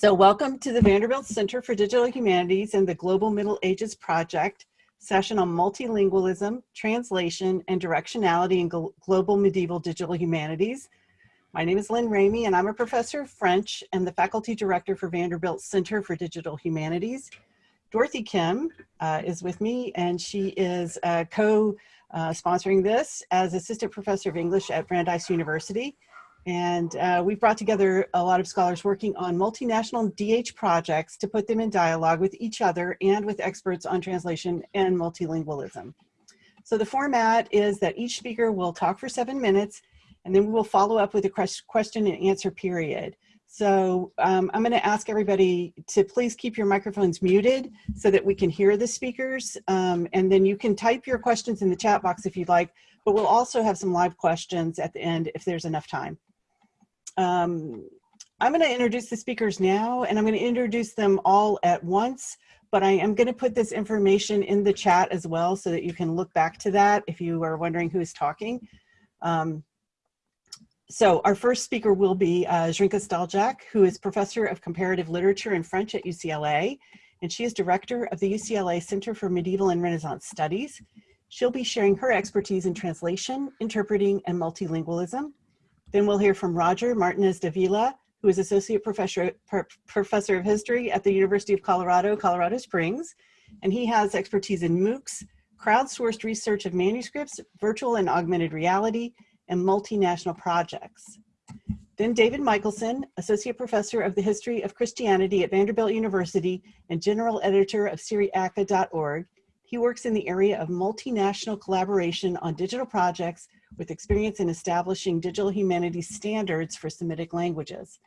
So welcome to the Vanderbilt Center for Digital Humanities and the Global Middle Ages Project session on multilingualism, translation, and directionality in global medieval digital humanities. My name is Lynn Ramey and I'm a professor of French and the faculty director for Vanderbilt Center for Digital Humanities. Dorothy Kim uh, is with me and she is uh, co-sponsoring uh, this as assistant professor of English at Brandeis University. And uh, we've brought together a lot of scholars working on multinational DH projects to put them in dialogue with each other and with experts on translation and multilingualism. So the format is that each speaker will talk for seven minutes and then we will follow up with a question and answer period. So um, I'm going to ask everybody to please keep your microphones muted so that we can hear the speakers. Um, and then you can type your questions in the chat box if you'd like, but we'll also have some live questions at the end if there's enough time. Um, I'm going to introduce the speakers now, and I'm going to introduce them all at once, but I am going to put this information in the chat as well so that you can look back to that if you are wondering who's talking. Um, so our first speaker will be uh, Zrinka Stahuljak, who is Professor of Comparative Literature and French at UCLA, and she is Director of the UCLA Center for Medieval and Renaissance Studies. She'll be sharing her expertise in translation, interpreting, and multilingualism. Then we'll hear from Roger Martinez Davila, who is Associate Professor, Professor of History at the University of Colorado, Colorado Springs. And he has expertise in MOOCs, crowdsourced research of manuscripts, virtual and augmented reality, and multinational projects. Then David Michelson, Associate Professor of the History of Christianity at Vanderbilt University and General Editor of Syriaca.org. He works in the area of multinational collaboration on digital projects with experience in establishing digital humanities standards for Semitic languages.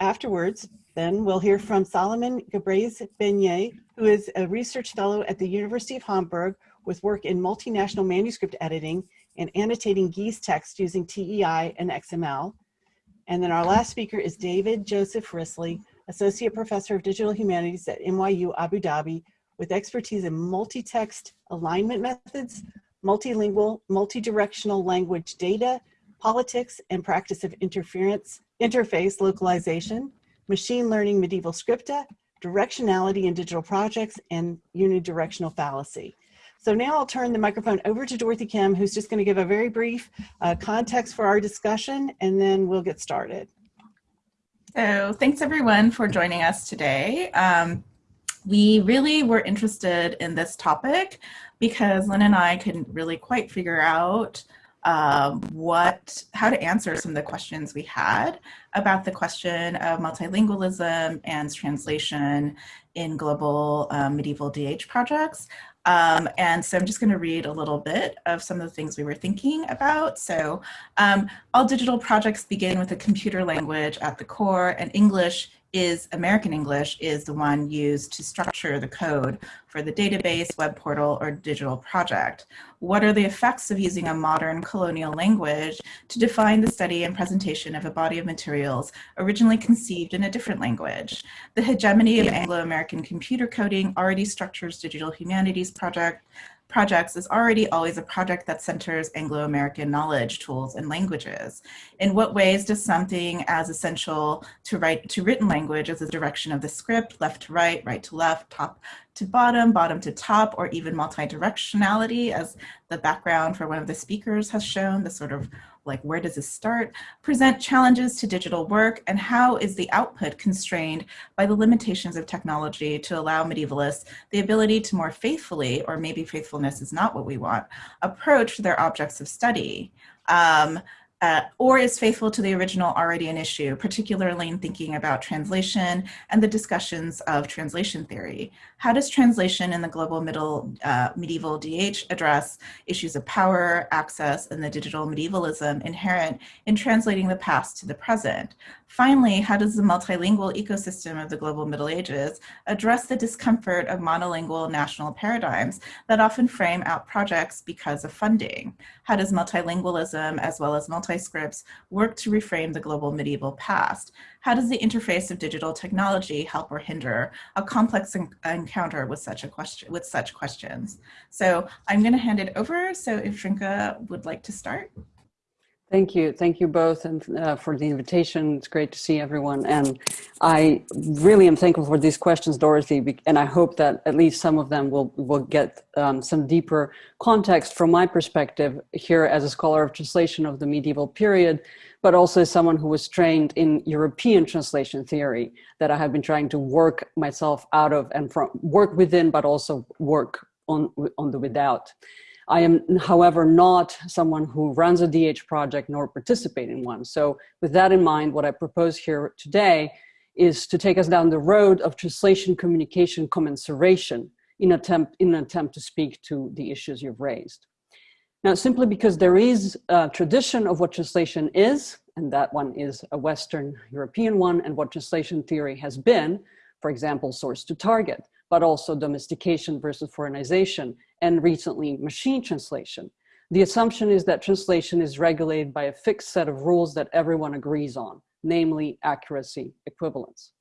Afterwards, then we'll hear from Solomon Gebreyes Beyene, who is a research fellow at the University of Hamburg with work in multinational manuscript editing and annotating Ge'ez text using TEI and XML. And then our last speaker is David Joseph Wrisley, Associate Professor of Digital Humanities at NYU Abu Dhabi with expertise in multi-text alignment methods, multilingual, multi-directional language data, politics and practice of interference, interface localization, machine learning medieval scripta, directionality in digital projects, and unidirectional fallacy. So now I'll turn the microphone over to Dorothy Kim, who's just going to give a very brief uh, context for our discussion, and then we'll get started. So thanks everyone for joining us today. Um, we really were interested in this topic because Lynn and I couldn't really quite figure out um, what, how to answer some of the questions we had about the question of multilingualism and translation in global um, medieval DH projects. Um, and so I'm just going to read a little bit of some of the things we were thinking about. So um, all digital projects begin with a computer language at the core and English is American English is the one used to structure the code for the database, web portal, or digital project. What are the effects of using a modern colonial language to define the study and presentation of a body of materials originally conceived in a different language? The hegemony of Anglo-American computer coding already structures digital humanities project projects is already always a project that centers Anglo-American knowledge, tools, and languages. In what ways does something as essential to write to written language as the direction of the script, left to right, right to left, top to bottom, bottom to top, or even multi-directionality as the background for one of the speakers has shown, the sort of like where does this start, present challenges to digital work, and how is the output constrained by the limitations of technology to allow medievalists the ability to more faithfully, or maybe faithfulness is not what we want, approach their objects of study. Um, uh, or is faithful to the original already an issue, particularly in thinking about translation and the discussions of translation theory. How does translation in the global middle uh, medieval DH address issues of power, access, and the digital medievalism inherent in translating the past to the present? Finally, how does the multilingual ecosystem of the global Middle Ages address the discomfort of monolingual national paradigms that often frame out projects because of funding? How does multilingualism as well as multi-scripts work to reframe the global medieval past? How does the interface of digital technology help or hinder a complex encounter with such a question with such questions? So I'm going to hand it over. So if Zrinka would like to start. Thank you. Thank you both and uh, for the invitation. It's great to see everyone. And I really am thankful for these questions, Dorothy, and I hope that at least some of them will, will get um, some deeper context from my perspective here as a scholar of translation of the medieval period, but also as someone who was trained in European translation theory that I have been trying to work myself out of and from work within, but also work on, on the without. I am, however, not someone who runs a DH project nor participate in one. So with that in mind, what I propose here today is to take us down the road of translation communication commensuration in, attempt, in an attempt to speak to the issues you've raised. Now, simply because there is a tradition of what translation is, and that one is a Western European one, and what translation theory has been, for example, source to target, but also domestication versus foreignization, and recently machine translation. The assumption is that translation is regulated by a fixed set of rules that everyone agrees on, namely accuracy, equivalence.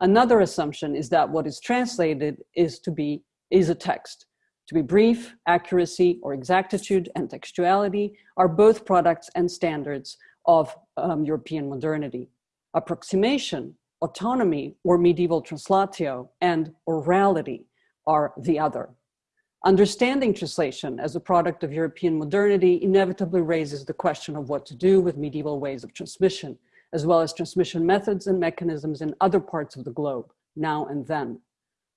Another assumption is that what is translated is to be is a text. To be brief, accuracy or exactitude and textuality are both products and standards of um, European modernity. Approximation, autonomy or medieval translatio and orality are the other. Understanding translation as a product of European modernity inevitably raises the question of what to do with medieval ways of transmission, as well as transmission methods and mechanisms in other parts of the globe, now and then.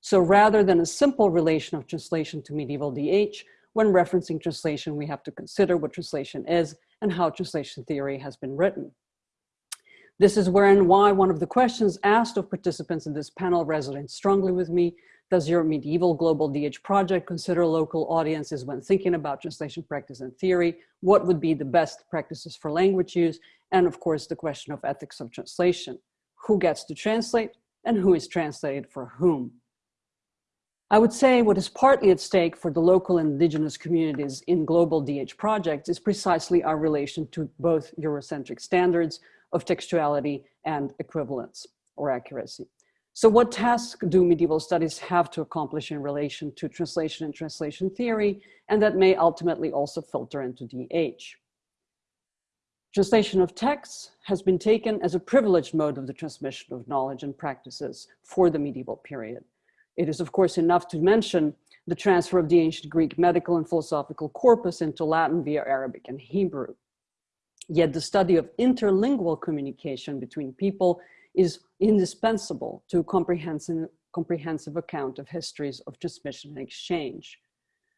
So rather than a simple relation of translation to medieval DH, when referencing translation, we have to consider what translation is and how translation theory has been written. This is where and why one of the questions asked of participants in this panel resonates strongly with me does your medieval global DH project consider local audiences when thinking about translation practice and theory? What would be the best practices for language use? And of course, the question of ethics of translation. Who gets to translate and who is translated for whom? I would say what is partly at stake for the local indigenous communities in global DH projects is precisely our relation to both Eurocentric standards of textuality and equivalence or accuracy. So what tasks do medieval studies have to accomplish in relation to translation and translation theory, and that may ultimately also filter into DH? Translation of texts has been taken as a privileged mode of the transmission of knowledge and practices for the medieval period. It is of course enough to mention the transfer of the ancient Greek medical and philosophical corpus into Latin via Arabic and Hebrew. Yet the study of interlingual communication between people is indispensable to a comprehensive, comprehensive account of histories of transmission and exchange.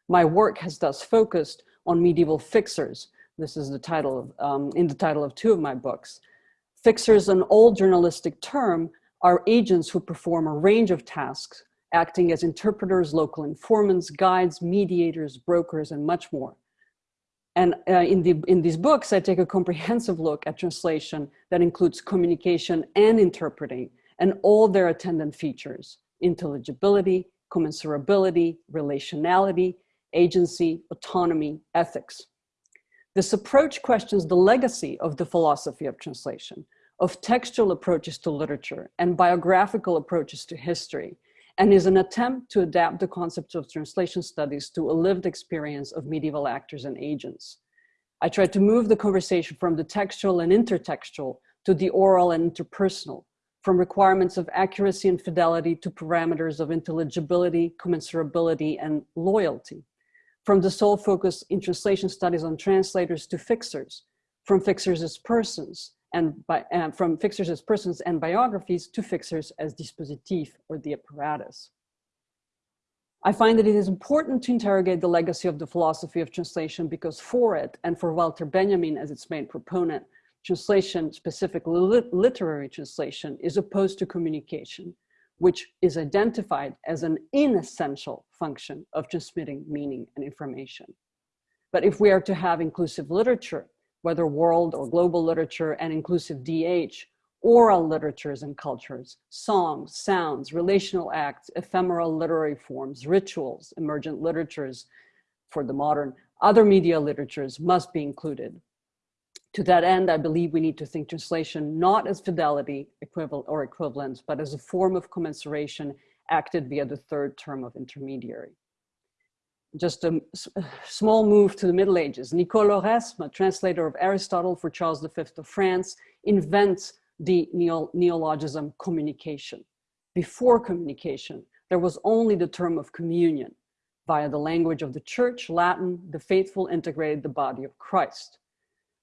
My work has thus focused on medieval fixers. This is the title of, um, in the title of two of my books. Fixers, an old journalistic term, are agents who perform a range of tasks, acting as interpreters, local informants, guides, mediators, brokers, and much more. And uh, in, the, in these books, I take a comprehensive look at translation that includes communication and interpreting and all their attendant features, intelligibility, commensurability, relationality, agency, autonomy, ethics. This approach questions the legacy of the philosophy of translation, of textual approaches to literature and biographical approaches to history, and is an attempt to adapt the concept of translation studies to a lived experience of medieval actors and agents. I tried to move the conversation from the textual and intertextual to the oral and interpersonal, from requirements of accuracy and fidelity to parameters of intelligibility, commensurability, and loyalty, from the sole focus in translation studies on translators to fixers, from fixers as persons, and by, from fixers as persons and biographies to fixers as dispositif or the apparatus. I find that it is important to interrogate the legacy of the philosophy of translation because for it, and for Walter Benjamin as its main proponent, translation, specifically lit literary translation, is opposed to communication, which is identified as an inessential function of transmitting meaning and information. But if we are to have inclusive literature, whether world or global literature and inclusive DH, oral literatures and cultures, songs, sounds, relational acts, ephemeral literary forms, rituals, emergent literatures for the modern, other media literatures must be included. To that end, I believe we need to think translation not as fidelity equivalent or equivalence, but as a form of commensuration acted via the third term of intermediary. Just a uh, small move to the Middle Ages. Nicole Oresme, a translator of Aristotle for Charles V of France, invents the neologism communication. Before communication, there was only the term of communion. Via the language of the church, Latin, the faithful integrated the body of Christ.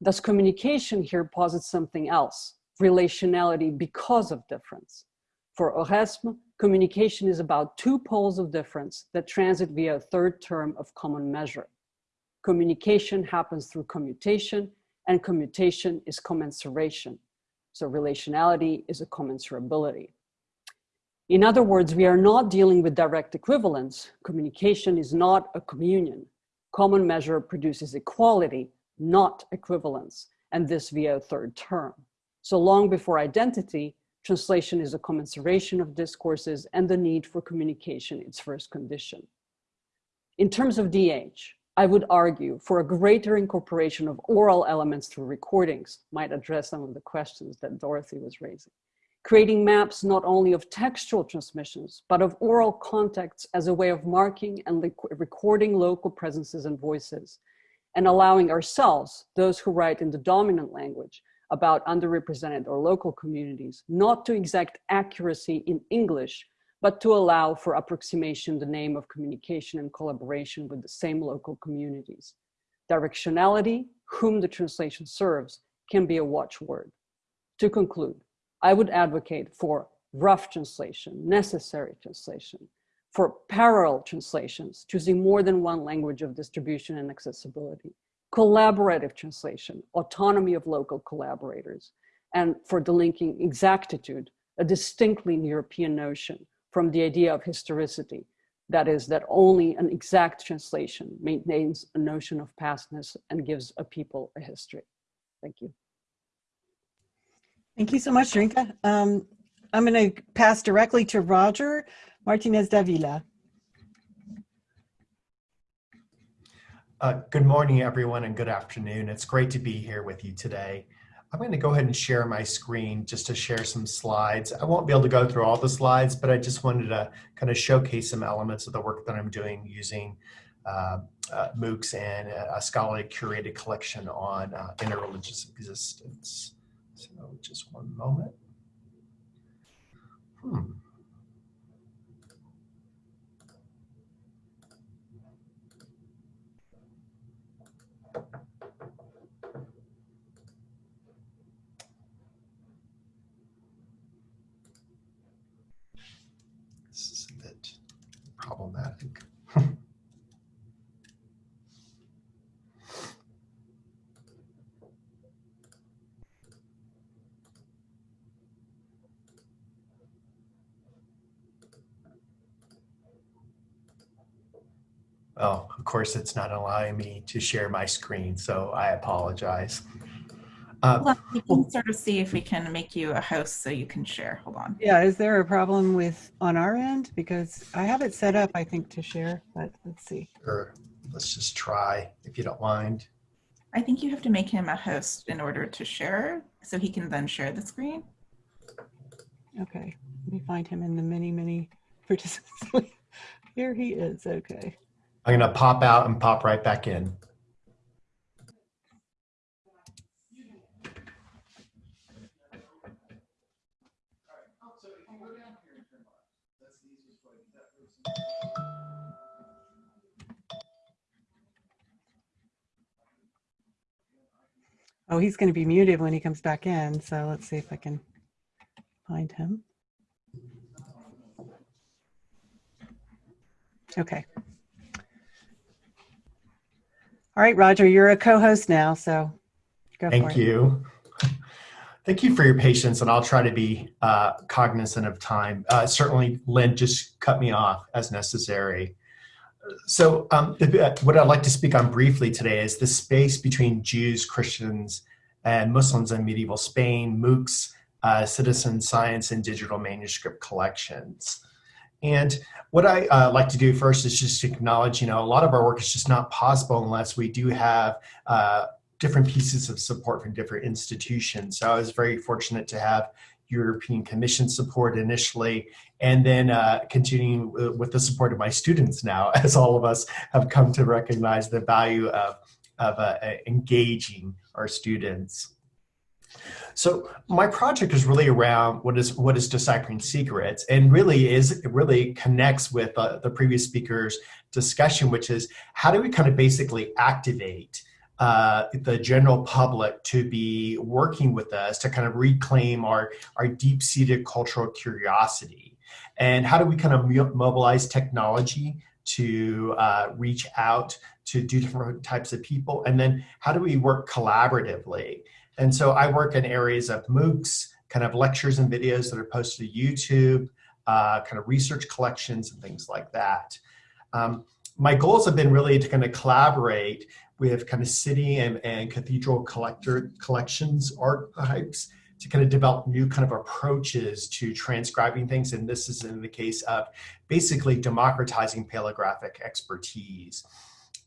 Thus communication here posits something else, relationality because of difference. For Oresme, communication is about two poles of difference that transit via a third term of common measure. Communication happens through commutation and commutation is commensuration. So relationality is a commensurability. In other words, we are not dealing with direct equivalence. Communication is not a communion. Common measure produces equality, not equivalence, and this via a third term. So long before identity, translation is a commensuration of discourses and the need for communication its first condition. In terms of DH, I would argue for a greater incorporation of oral elements through recordings, might address some of the questions that Dorothy was raising creating maps not only of textual transmissions, but of oral contexts as a way of marking and recording local presences and voices, and allowing ourselves, those who write in the dominant language, about underrepresented or local communities, not to exact accuracy in English, but to allow for approximation the name of communication and collaboration with the same local communities. Directionality, whom the translation serves, can be a watchword. To conclude, I would advocate for rough translation, necessary translation, for parallel translations, choosing more than one language of distribution and accessibility, collaborative translation, autonomy of local collaborators, and for delinking exactitude, a distinctly European notion from the idea of historicity, that is, that only an exact translation maintains a notion of pastness and gives a people a history. Thank you. Thank you so much, Zrinka. Um, I'm going to pass directly to Roger Martinez Davila. Uh, good morning, everyone, and good afternoon. It's great to be here with you today. I'm going to go ahead and share my screen just to share some slides. I won't be able to go through all the slides, but I just wanted to kind of showcase some elements of the work that I'm doing using uh, uh, MOOCs and a scholarly curated collection on uh, interreligious existence. So just one moment. Hmm. This is a bit problematic. Oh, of course, it's not allowing me to share my screen, so I apologize. Uh, well, we can sort of see if we can make you a host so you can share. Hold on. Yeah, is there a problem with on our end? Because I have it set up, I think, to share, but let's see. Sure. Let's just try, if you don't mind. I think you have to make him a host in order to share, so he can then share the screen. Okay, let me find him in the many, many participants. Here he is, okay. I'm going to pop out and pop right back in. Oh, he's going to be muted when he comes back in. So let's see if I can find him. Okay. All right, Roger, you're a co-host now, so go Thank you. Thank you for your patience, and I'll try to be uh, cognizant of time. Uh, certainly, Lynn, just cut me off as necessary. So um, what I'd like to speak on briefly today is the space between Jews, Christians, and Muslims in medieval Spain, MOOCs, uh, citizen science, and digital manuscript collections. And what I uh, like to do first is just acknowledge, you know, a lot of our work is just not possible unless we do have uh, different pieces of support from different institutions. So I was very fortunate to have European Commission support initially, and then uh, continuing with the support of my students now, as all of us have come to recognize the value of, of uh, engaging our students. So my project is really around what is what is deciphering secrets, and really is it really connects with uh, the previous speaker's discussion, which is how do we kind of basically activate uh, the general public to be working with us to kind of reclaim our, our deep-seated cultural curiosity. And how do we kind of mobilize technology to uh, reach out to do different types of people? And then how do we work collaboratively? And so I work in areas of MOOCs, kind of lectures and videos that are posted to YouTube, uh, kind of research collections and things like that. Um, my goals have been really to kind of collaborate with kind of city and, and cathedral collector collections archives to kind of develop new kind of approaches to transcribing things. And this is in the case of basically democratizing paleographic expertise.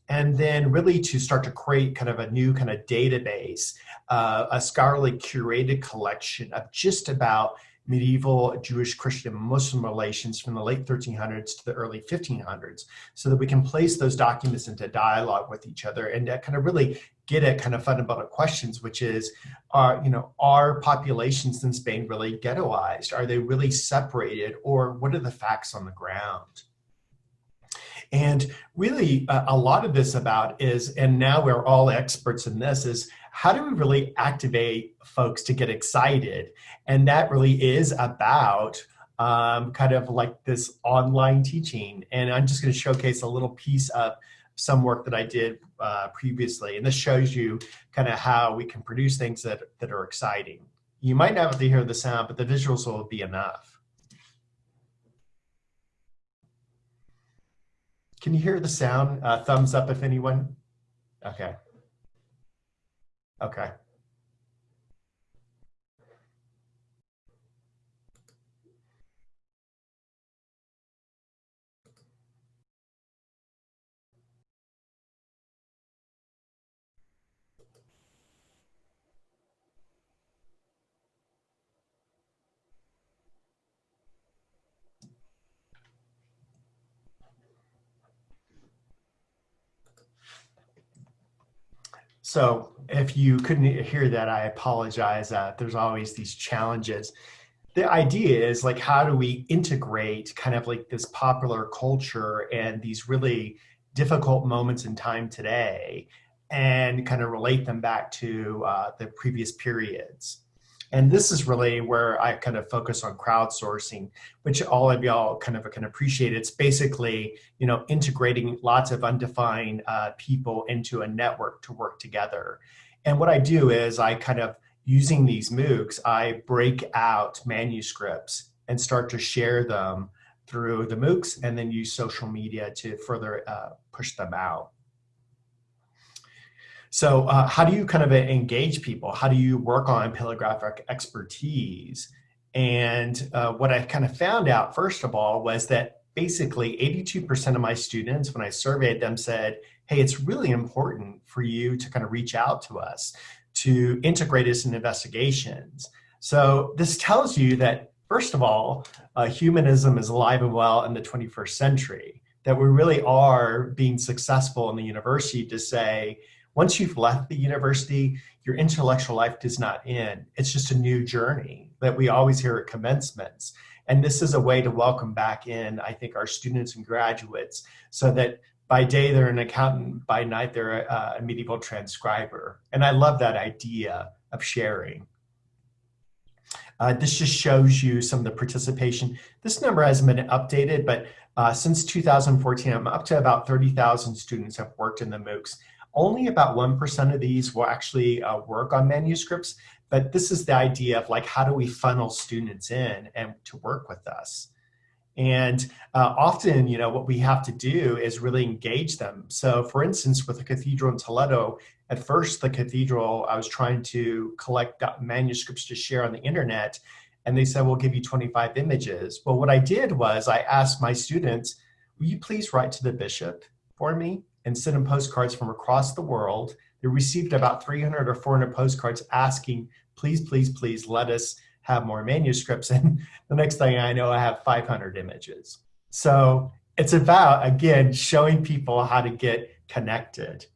And then really to start to create kind of a new kind of database, uh, a scholarly curated collection of just about medieval Jewish, Christian, Muslim relations from the late 1300s to the early 1500s so that we can place those documents into dialogue with each other and kind of really get at kind of fundamental questions, which is, are, you know, are populations in Spain really ghettoized? Are they really separated? Or what are the facts on the ground? And really uh, a lot of this about is, and now we're all experts in this, is how do we really activate folks to get excited? And that really is about um, kind of like this online teaching. And I'm just gonna showcase a little piece of some work that I did uh, previously. And this shows you kind of how we can produce things that, that are exciting. You might not have to hear the sound, but the visuals will be enough. Can you hear the sound? Uh, thumbs up if anyone. Okay. Okay. So if you couldn't hear that, I apologize. Uh, there's always these challenges. The idea is like, how do we integrate kind of like this popular culture and these really difficult moments in time today and kind of relate them back to uh, the previous periods? And this is really where I kind of focus on crowdsourcing, which all of y'all kind of can appreciate. It's basically, you know, integrating lots of undefined uh, people into a network to work together. And what I do is I kind of, using these MOOCs, I break out manuscripts and start to share them through the MOOCs and then use social media to further uh, push them out. So uh, how do you kind of engage people? How do you work on paleographic expertise? And uh, what I kind of found out, first of all, was that basically 82% of my students, when I surveyed them, said, hey, it's really important for you to kind of reach out to us to integrate us in investigations. So this tells you that, first of all, uh, humanism is alive and well in the 21st century, that we really are being successful in the university to say, once you've left the university, your intellectual life does not end. It's just a new journey that we always hear at commencements. And this is a way to welcome back in, I think, our students and graduates so that by day they're an accountant, by night they're a, a medieval transcriber. And I love that idea of sharing. Uh, this just shows you some of the participation. This number hasn't been updated, but uh, since 2014, I'm up to about 30,000 students have worked in the MOOCs. Only about 1% of these will actually uh, work on manuscripts, but this is the idea of like, how do we funnel students in and to work with us? And uh, often, you know, what we have to do is really engage them. So for instance, with the cathedral in Toledo, at first the cathedral, I was trying to collect manuscripts to share on the internet, and they said, we'll give you 25 images. Well, what I did was I asked my students, will you please write to the bishop for me? And sent them postcards from across the world. They received about 300 or 400 postcards asking, please, please, please let us have more manuscripts. And the next thing I know, I have 500 images. So it's about, again, showing people how to get connected.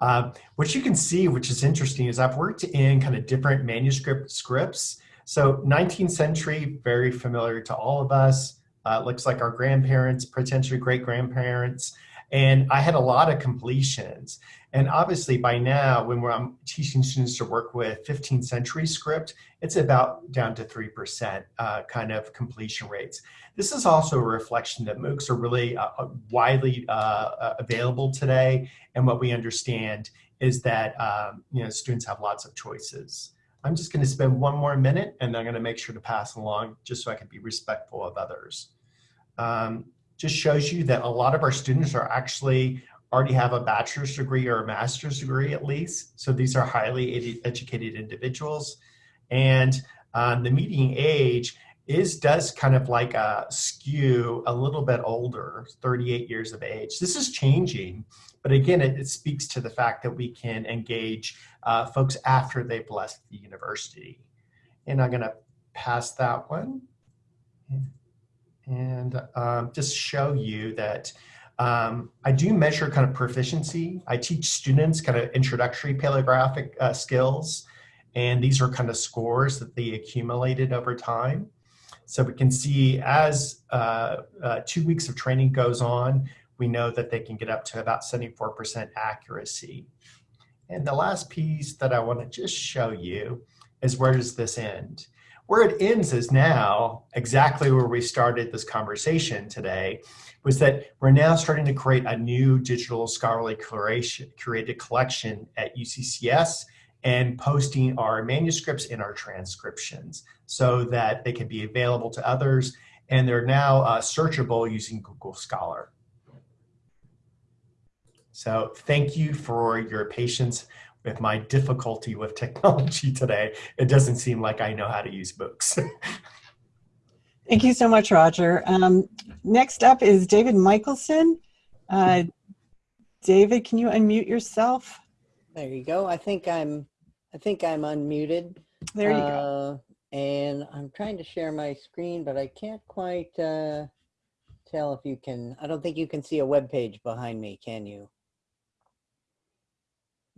Um, what you can see, which is interesting, is I've worked in kind of different manuscript scripts. So 19th century, very familiar to all of us. Uh, looks like our grandparents, potentially great grandparents. And I had a lot of completions. And obviously by now, when I'm teaching students to work with 15th century script, it's about down to 3% uh, kind of completion rates. This is also a reflection that MOOCs are really uh, uh widely uh, uh, available today. And what we understand is that um, you know students have lots of choices. I'm just going to spend one more minute and I'm going to make sure to pass along just so I can be respectful of others. Um, just shows you that a lot of our students are actually already have a bachelor's degree or a master's degree at least. So these are highly educated individuals. And um, the median age is does kind of like a skew a little bit older, 38 years of age. This is changing, but again, it, it speaks to the fact that we can engage uh, folks after they've left the university. And I'm gonna pass that one and um, just show you that um, I do measure kind of proficiency. I teach students kind of introductory paleographic uh, skills, and these are kind of scores that they accumulated over time. So we can see as uh, uh, two weeks of training goes on, we know that they can get up to about 74% accuracy. And the last piece that I want to just show you is where does this end? Where it ends is now exactly where we started this conversation today, was that we're now starting to create a new digital scholarly curation, curated collection at UCCS and posting our manuscripts and our transcriptions so that they can be available to others. And they're now uh, searchable using Google Scholar. So thank you for your patience with my difficulty with technology today. It doesn't seem like I know how to use books. Thank you so much, Roger. Um, next up is David Michelson. Uh, David, can you unmute yourself? There you go. I think I'm I think I'm unmuted. There you uh, go. And I'm trying to share my screen, but I can't quite uh, tell if you can. I don't think you can see a web page behind me, can you?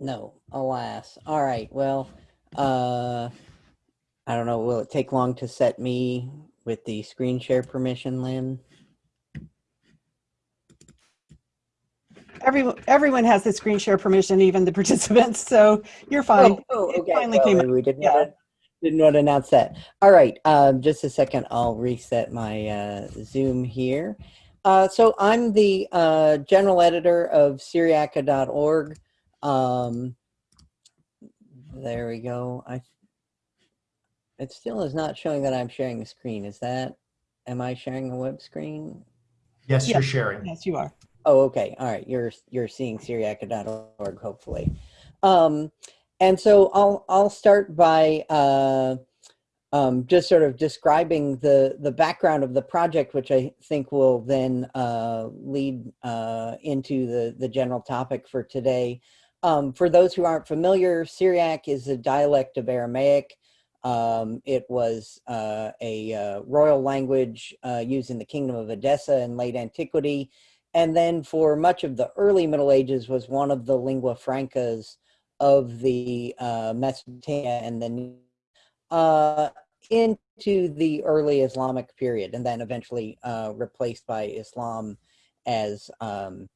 No, alas. All right. Well, uh, I don't know. Will it take long to set me with the screen share permission, Lynn? Everyone, everyone has the screen share permission, even the participants, so you're fine. Oh, oh, It okay. finally Well, came up. We didn't, Yeah. want didn't want to announce that. All right. Um, just a second. I'll reset my uh, Zoom here. Uh, so I'm the uh, general editor of Syriaca.org. Um, there we go. I. It still is not showing that I'm sharing the screen. Is that? Am I sharing a web screen? yes, Yeah. you're sharing. Yes, you are. Oh, okay. All right. You're you're seeing Syriaca.org, hopefully. Um, and so I'll I'll start by uh, um, just sort of describing the the background of the project, which I think will then uh, lead uh, into the the general topic for today. Um, for those who aren't familiar, Syriac is a dialect of Aramaic. Um, it was uh, a uh, royal language uh, used in the Kingdom of Edessa in late antiquity and then for much of the early Middle Ages was one of the lingua francas of the uh, Mesopotamia and then uh, into the early Islamic period, and then eventually uh, replaced by Islam as um,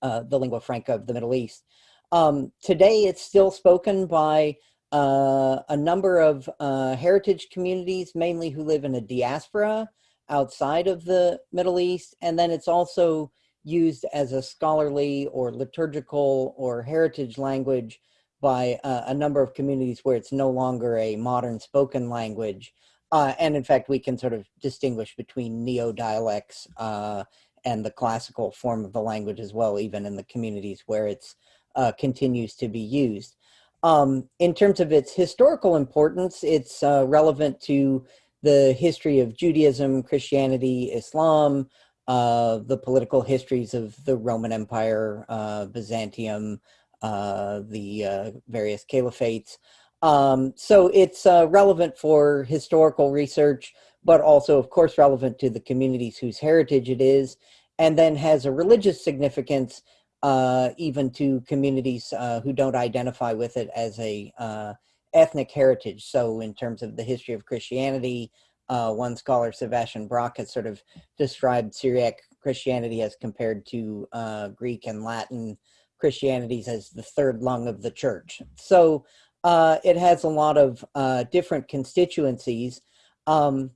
the lingua franca of the Middle East. Um, today, it's still spoken by uh, a number of uh, heritage communities, mainly who live in a diaspora outside of the Middle East, and then it's also used as a scholarly or liturgical or heritage language by uh, a number of communities where it's no longer a modern spoken language. Uh, and in fact, we can sort of distinguish between neo-dialects uh, and the classical form of the language as well, even in the communities where it uh, continues to be used. Um, in terms of its historical importance, it's uh, relevant to the history of Judaism, Christianity, Islam, uh, the political histories of the Roman Empire, uh, Byzantium, uh, the uh, various caliphates. Um, so it's uh, relevant for historical research, but also, of course, relevant to the communities whose heritage it is, and then has a religious significance uh, even to communities uh, who don't identify with it as a uh, ethnic heritage. So in terms of the history of Christianity, uh, one scholar, Sebastian Brock, has sort of described Syriac Christianity as compared to uh, Greek and Latin Christianities as the third lung of the church. So uh, it has a lot of different constituencies. Um,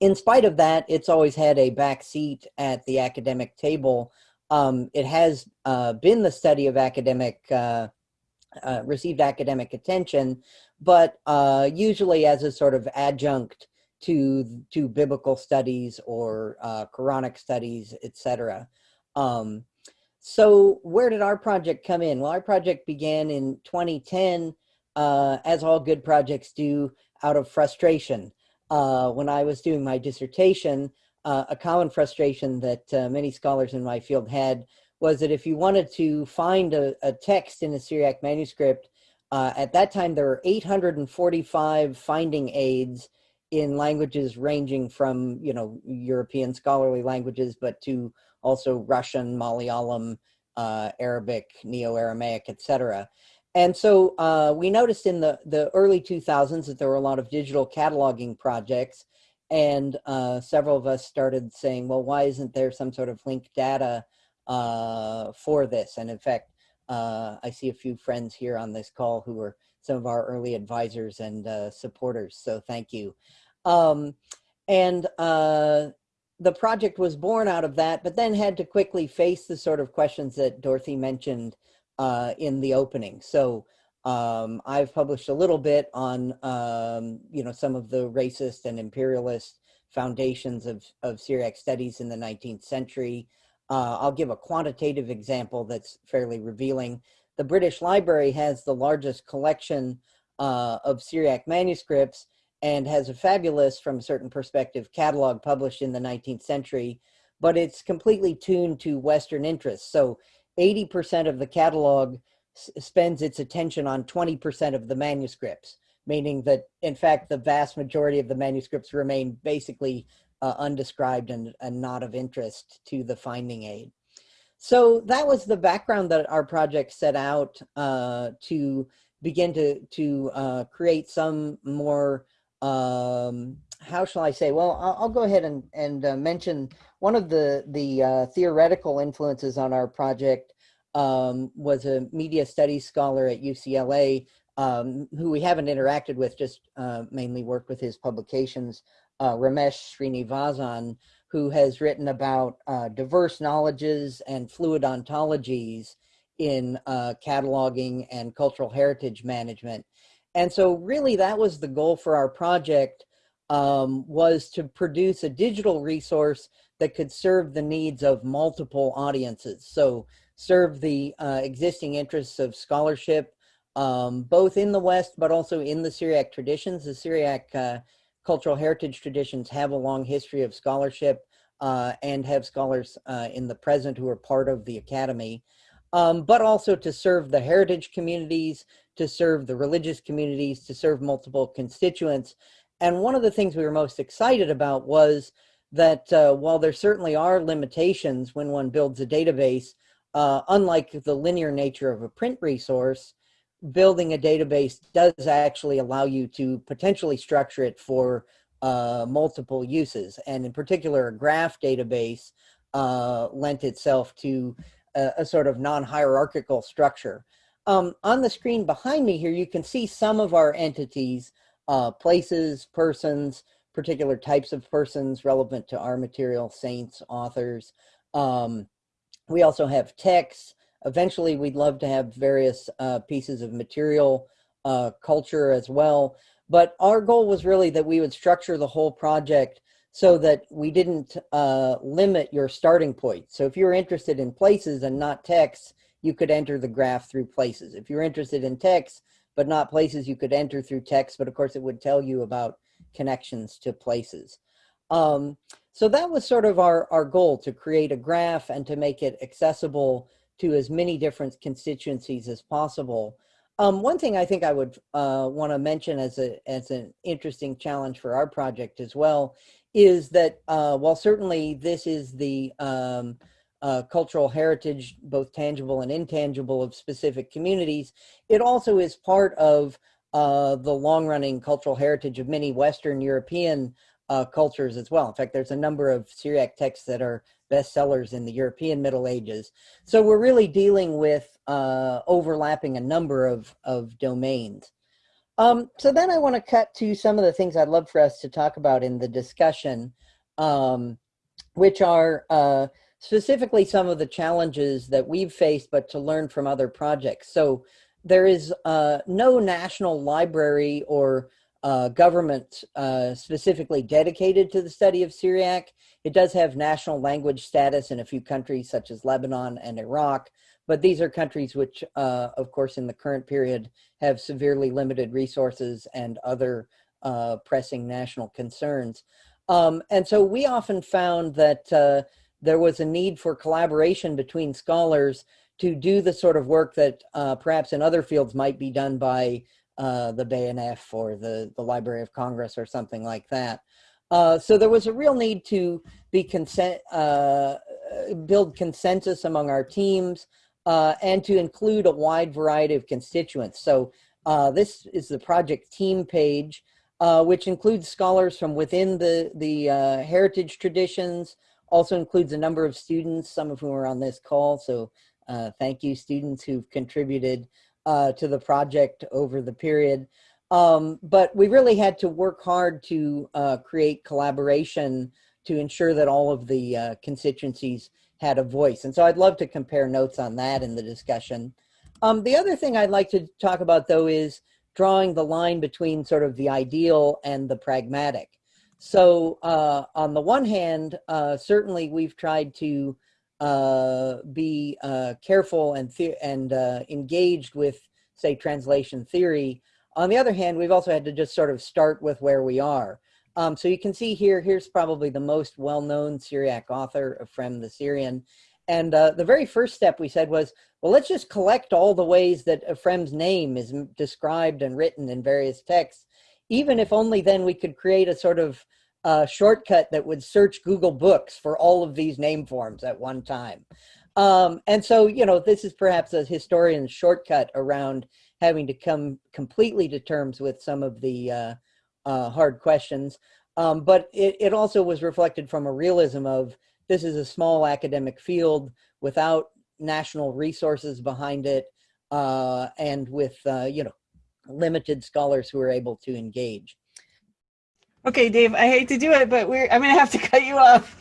in spite of that, it's always had a back seat at the academic table. Um, it has uh, been the study of academic, uh, uh, received academic attention, but uh, usually as a sort of adjunct to to biblical studies or uh, Quranic studies, etc. Um, so where did our project come in? Well, our project began in 2010, uh, as all good projects do, out of frustration. When I was doing my dissertation, uh, a common frustration that uh, many scholars in my field had was that if you wanted to find a, a text in a Syriac manuscript, uh, at that time there were 845 finding aids in languages ranging from you know European scholarly languages, but to also Russian, Malayalam, uh, Arabic, Neo-Aramaic, etc. And so uh, we noticed in the the early 2000s that there were a lot of digital cataloging projects, and uh, several of us started saying, well, why isn't there some sort of linked data uh, for this? And in fact, uh, I see a few friends here on this call who were some of our early advisors and uh, supporters. So thank you. Um, and uh, the project was born out of that, but then had to quickly face the sort of questions that Dorothy mentioned uh, in the opening. So um, I've published a little bit on, um, you know, some of the racist and imperialist foundations of, of Syriac studies in the 19th century. Uh, I'll give a quantitative example that's fairly revealing. The British Library has the largest collection uh, of Syriac manuscripts, and has a fabulous, from a certain perspective, catalog published in the 19th century, but it's completely tuned to Western interests. So 80% of the catalog spends its attention on 20% of the manuscripts, meaning that, in fact, the vast majority of the manuscripts remain basically uh, undescribed and, and not of interest to the finding aid. So that was the background that our project set out uh, to begin to, to uh, create some more um, how shall I say? Well, I'll, I'll go ahead and, and uh, mention one of the, the uh, theoretical influences on our project um, was a media studies scholar at UCLA um, who we haven't interacted with, just uh, mainly worked with his publications, uh, Ramesh Srinivasan, who has written about uh, diverse knowledges and fluid ontologies in uh, cataloging and cultural heritage management. And so really that was the goal for our project um, was to produce a digital resource that could serve the needs of multiple audiences. So serve the uh, existing interests of scholarship, um, both in the West, but also in the Syriac traditions. The Syriac uh, cultural heritage traditions have a long history of scholarship uh, and have scholars uh, in the present who are part of the Academy, um, but also to serve the heritage communities, to serve the religious communities, to serve multiple constituents. And one of the things we were most excited about was that uh, while there certainly are limitations when one builds a database, uh, unlike the linear nature of a print resource, building a database does actually allow you to potentially structure it for uh, multiple uses. And in particular, a graph database uh, lent itself to a, a sort of non-hierarchical structure. Um, on the screen behind me here, you can see some of our entities, uh, places, persons, particular types of persons relevant to our material, saints, authors. Um, we also have texts. Eventually, we'd love to have various uh, pieces of material uh, culture as well. But our goal was really that we would structure the whole project so that we didn't uh, limit your starting point. So if you're interested in places and not texts, you could enter the graph through places. If you're interested in texts, but not places, you could enter through text, but of course it would tell you about connections to places. Um, so that was sort of our, our goal, to create a graph and to make it accessible to as many different constituencies as possible. Um, one thing I think I would uh, want to mention as a as an interesting challenge for our project as well is that uh, while certainly this is the um, uh, cultural heritage, both tangible and intangible, of specific communities, it also is part of uh, the long-running cultural heritage of many Western European uh, cultures as well. In fact, there's a number of Syriac texts that are bestsellers in the European Middle Ages. So we're really dealing with uh, overlapping a number of, of domains. Um, so then I want to cut to some of the things I'd love for us to talk about in the discussion, um, which are uh, specifically some of the challenges that we've faced, but to learn from other projects. So there is uh, no national library or uh, government uh, specifically dedicated to the study of Syriac. It does have national language status in a few countries such as Lebanon and Iraq, but these are countries which, uh, of course, in the current period have severely limited resources and other uh, pressing national concerns. Um, and so we often found that uh, there was a need for collaboration between scholars to do the sort of work that uh, perhaps in other fields might be done by uh, the BNF or the, the Library of Congress or something like that. Uh, so there was a real need to be consent, uh, build consensus among our teams uh, and to include a wide variety of constituents. So uh, this is the project team page, uh, which includes scholars from within the, the heritage traditions, also includes a number of students, some of whom are on this call. So thank you students who've contributed uh, to the project over the period. Um, but we really had to work hard to uh, create collaboration to ensure that all of the uh, constituencies had a voice. And so I'd love to compare notes on that in the discussion. Um, the other thing I'd like to talk about though is drawing the line between sort of the ideal and the pragmatic. So uh, on the one hand, uh, certainly we've tried to be uh, careful and and uh, engaged with, say, translation theory. On the other hand, we've also had to just sort of start with where we are. Um, so you can see here, here's probably the most well-known Syriac author, Ephrem the Syrian. And uh, the very first step we said was, well, let's just collect all the ways that Ephrem's name is described and written in various texts, even if only then we could create a sort of uh, shortcut that would search Google Books for all of these name forms at one time. Um, and so, you know, this is perhaps a historian's shortcut around having to come completely to terms with some of the uh, uh, hard questions. Um, but it, it also was reflected from a realism of this is a small academic field without national resources behind it uh, and with, uh, you know, limited scholars who are able to engage. Okay, Dave, I hate to do it, but we're I'm gonna have to cut you off.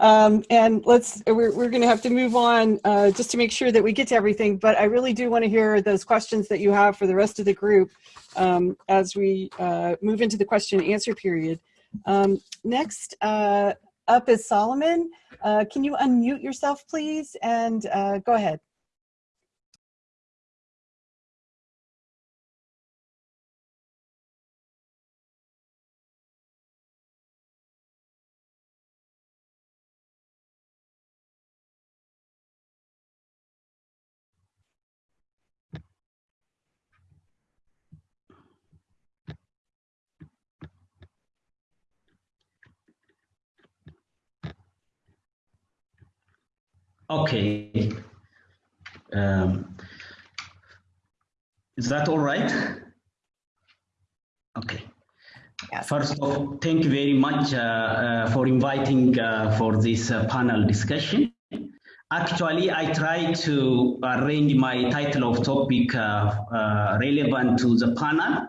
Um, and let's we're, we're gonna have to move on uh, just to make sure that we get to everything. But I really do want to hear those questions that you have for the rest of the group um, as we uh, move into the question and answer period. Um, next uh, up is Solomon. Uh, can you unmute yourself, please, and uh, go ahead. Okay. Um, is that all right? Okay. Yes. First of all, thank you very much uh, uh, for inviting uh, for this uh, panel discussion. Actually, I try to arrange my title of topic uh, uh, relevant to the panel.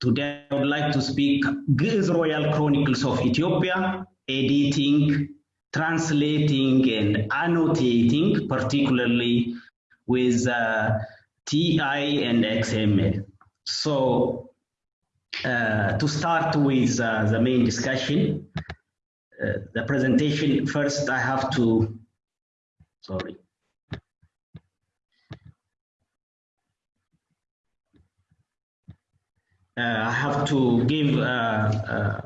today, I would like to speak Ge'ez Royal Chronicles of Ethiopia, editing, translating and annotating, particularly with uh, TI and XML. So uh, to start with uh, the main discussion, uh, the presentation, first I have to, sorry. Uh, I have to give uh,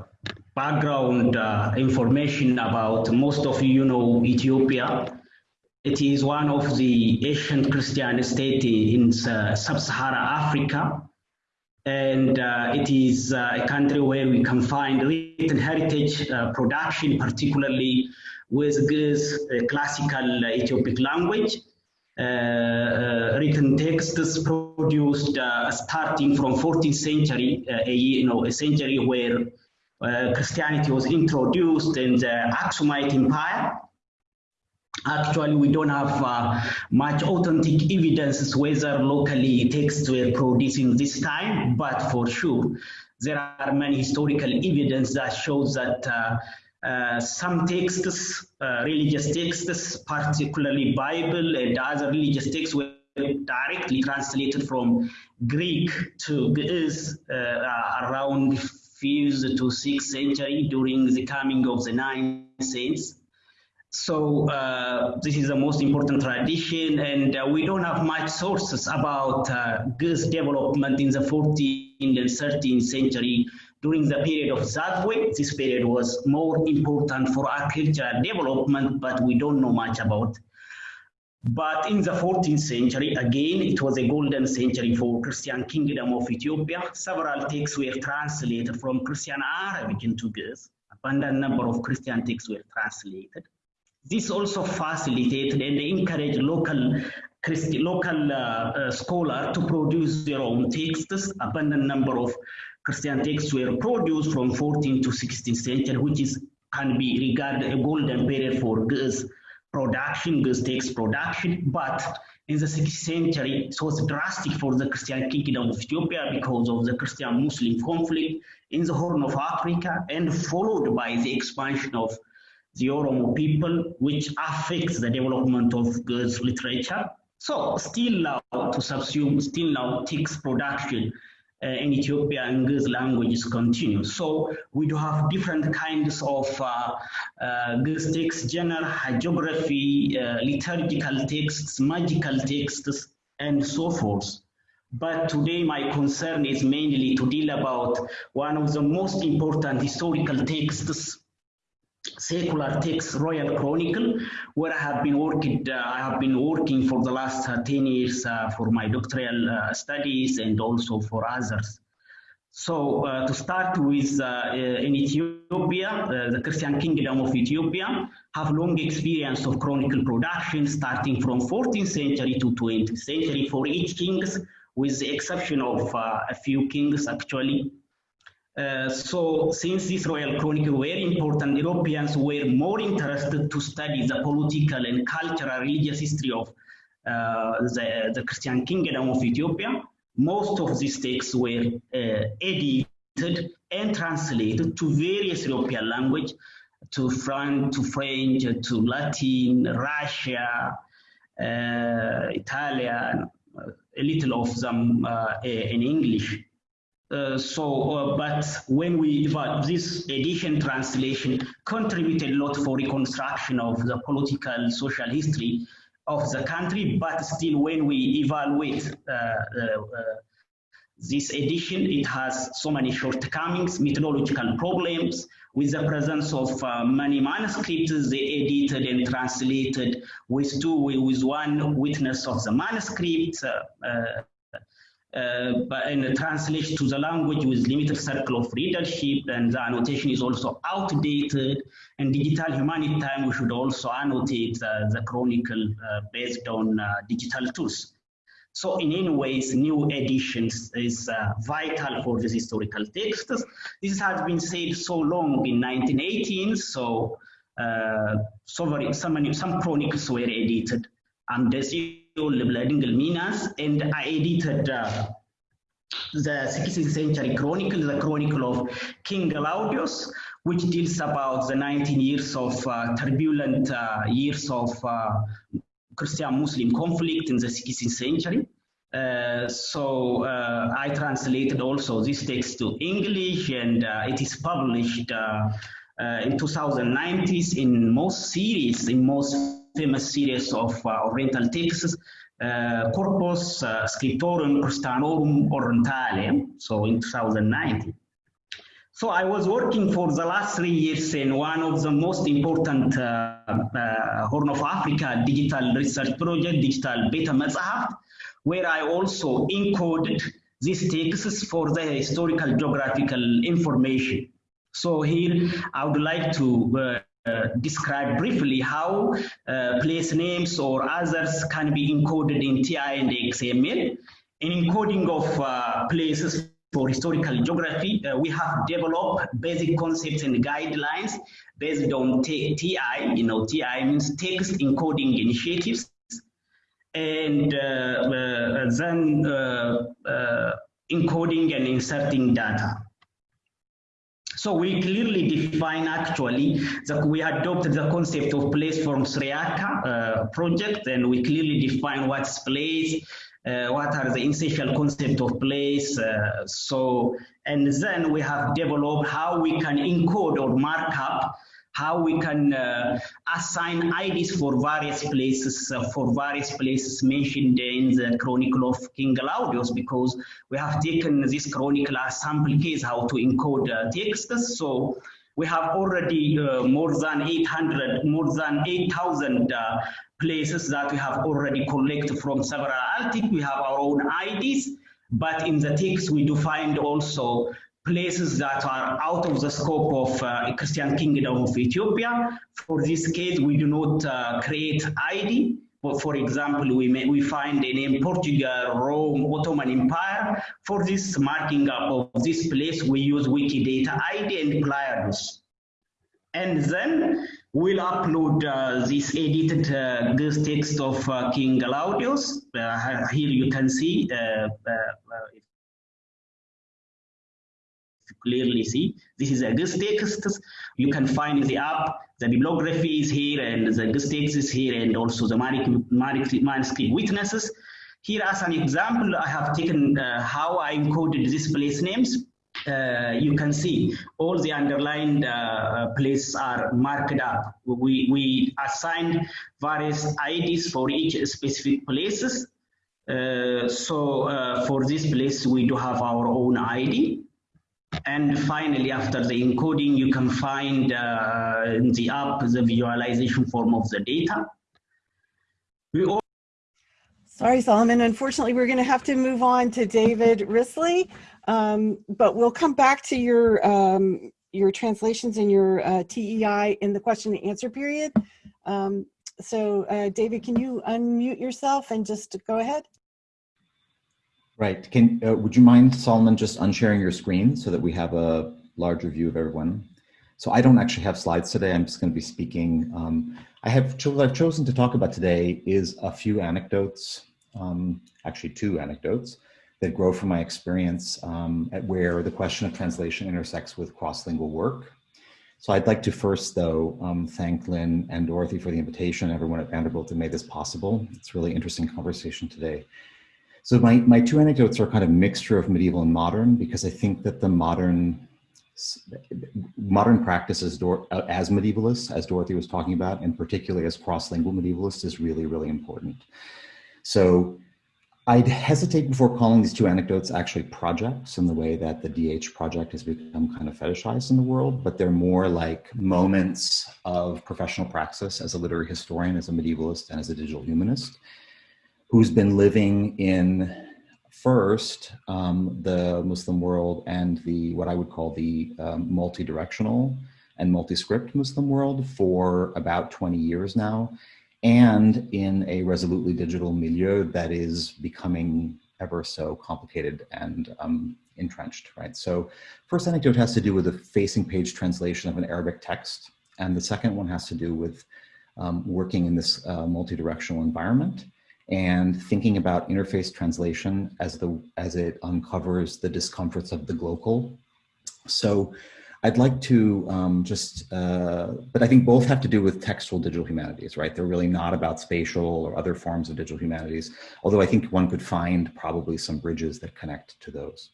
background uh, information about most of you know Ethiopia It is one of the ancient Christian states in uh, sub-Saharan Africa. And uh, it is uh, a country where we can find written heritage uh, production, particularly with Ge'ez, classical Ethiopic language. Uh, written texts produced starting from 14th century, a, you know, a century where Christianity was introduced in the Aksumite Empire. Actually, we don't have uh, much authentic evidence whether locally texts were produced in this time, but for sure, there are many historical evidence that shows that uh, uh, some texts, uh, religious texts, particularly Bible and other religious texts were directly translated from Greek to Ge'ez uh, around 5th to 6th century during the coming of the 9th century. So uh, this is the most important tradition, and uh, we don't have much sources about uh, development in the 14th and 13th century during the period of Zagwe. This period was more important for agricultural development, but we don't know much about. But in the 14th century, again, it was a golden century for Christian kingdom of Ethiopia. Several texts were translated from Christian Arabic into Ge'ez. Abundant number of Christian texts were translated. This also facilitated and encouraged local Christi local uh, uh, scholar to produce their own texts. Abundant number of Christian texts were produced from 14th to 16th century, which is can be regarded a golden period for Ge'ez production, Ge'ez takes production. But in the 6th century, it was drastic for the Christian kingdom of Ethiopia because of the Christian-Muslim conflict in the Horn of Africa and followed by the expansion of the Oromo people, which affects the development of Ge'ez literature. So still now to subsume, still now takes production uh, in Ethiopia and Ge'ez languages continue. So we do have different kinds of uh, uh, Ge'ez general hagiography, uh, liturgical texts, magical texts, and so forth. But today my concern is mainly to deal about one of the most important historical texts secular text royal chronicle where i have been working uh, i have been working for the last uh, 10 years uh, for my doctoral uh, studies and also for others. So uh, to start with uh, in ethiopia the christian kingdom of ethiopia have long experience of chronicle production starting from 14th century to 20th century for each kings with the exception of a few kings actually uh, so since this royal chronicle were important, Europeans were more interested to study the political and cultural religious history of uh, the, the Christian kingdom of Ethiopia. Most of these texts were uh, edited and translated to various European language, to French, to French, to Latin, Russia, uh, Italian, a little of them uh, in English. Uh, so, uh, but when we, this edition translation contributed a lot for reconstruction of the political social history of the country, but still when we evaluate uh, uh, uh this edition, it has so many shortcomings, methodological problems, with the presence of many manuscripts, they edited and translated with two, with one witness of the manuscript, uh, but in the translation to the language with limited circle of readership and the annotation is also outdated. And digital humanity time we should also annotate uh, the chronicle uh, based on uh, digital tools. So in any ways new editions is uh, vital for these historical texts. This has been said so long in 1918 so uh, so very, some, some chronicles were edited and there's Lebna Dengel Minas, and I edited uh, the 16th century chronicle, the chronicle of King Glaudius, which deals about the 19 years of uh, turbulent uh, years of uh, Christian-Muslim conflict in the 16th century. Uh, so uh, I translated also this text to English and uh, it is published in 2090s in most series, in most famous series of uh, Oriental texts, uh, Corpus uh, Scriptorum Christianorum Orientale, so in 2019. So I was working for the last three years in one of the most important uh, uh, Horn of Africa digital research project, Digital Beta Masaheft, where I also encoded these texts for the historical geographical information. So here I would like to uh, uh, describe briefly how uh, place names or others can be encoded in TI and XML. In encoding of uh, places for historical geography, uh, we have developed basic concepts and guidelines based on TI. You know, TI means text encoding initiatives. And uh, then encoding and inserting data. So we clearly define actually that we adopted the concept of place from Syriaca uh, project and we clearly define what's place, uh, what are the essential concept of place. Uh, so, and then we have developed how we can encode or mark up how we can uh, assign IDs for various places, uh, for various places mentioned in the Chronicle of King Glaudius, because we have taken this chronicle as sample case how to encode uh, texts. So we have already uh, more than 800, more than 8,000 uh, places that we have already collected from several ALTIC. We have our own IDs, but in the text we do find also places that are out of the scope of uh, Christian Kingdom of Ethiopia. For this case, we do not uh, create ID. But for example, we, may, we find a name Portugal, Rome, Ottoman Empire. For this marking up of this place, we use Wikidata ID and Pleiades. And then we'll upload uh, this edited uh, this text of uh, King Glaudius. Uh, here you can see uh, clearly see. This is a Ge'ez text. You can find the app, the bibliography is here and the Ge'ez text is here and also the manuscript witnesses. Here as an example, I have taken uh, how I encoded these place names. Uh, you can see all the underlined uh, places are marked up. We, we assigned various IDs for each specific places. Uh, so uh, for this place, we do have our own ID. And finally, after the encoding, you can find uh, in the app the visualization form of the data. We Sorry, Solomon. Unfortunately, we're going to have to move on to David Wrisley, um, but we'll come back to your um, your translations and your uh, TEI in the question and answer period. Um, so, uh, David, can you unmute yourself and just go ahead? Right. Can uh, would you mind, Solomon, just unsharing your screen so that we have a larger view of everyone? So I don't actually have slides today. I'm just going to be speaking. Um, I have what I've chosen to talk about today is a few anecdotes, um, actually two anecdotes that grow from my experience um, at where the question of translation intersects with cross-lingual work. So I'd like to first, though, um, thank Lynn and Dorothy for the invitation, everyone at Vanderbilt that made this possible. It's really interesting conversation today. So my, my two anecdotes are kind of mixture of medieval and modern because I think that the modern modern practice as, uh, as medievalists, as Dorothy was talking about, and particularly as cross-lingual medievalists is really, really important. So I'd hesitate before calling these two anecdotes actually projects in the way that the DH project has become kind of fetishized in the world, but they're more like moments of professional praxis as a literary historian, as a medievalist, and as a digital humanist who's been living in first um, the Muslim world and the what I would call the um, multi-directional and multi-script Muslim world for about 20 years now, and in a resolutely digital milieu that is becoming ever so complicated and um, entrenched, right? So first anecdote has to do with a facing page translation of an Arabic text, and the second one has to do with um, working in this uh, multi-directional environment and thinking about interface translation as the as it uncovers the discomforts of the global. So I'd like to um, just, uh, but I think both have to do with textual digital humanities, right? They're really not about spatial or other forms of digital humanities, although I think one could find probably some bridges that connect to those.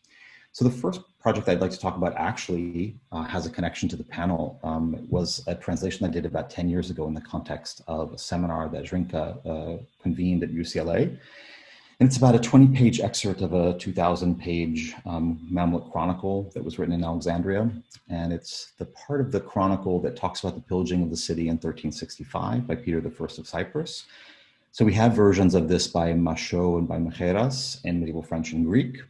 So the first project I'd like to talk about actually uh, has a connection to the panel. Um, was a translation I did about 10 years ago in the context of a seminar that Zrinka uh, convened at UCLA. And it's about a 20 page excerpt of a 2000 page um, Mamluk chronicle that was written in Alexandria. And it's the part of the chronicle that talks about the pillaging of the city in 1365 by Peter I of Cyprus. So we have versions of this by Machaut and by Macheras in medieval French and Greek,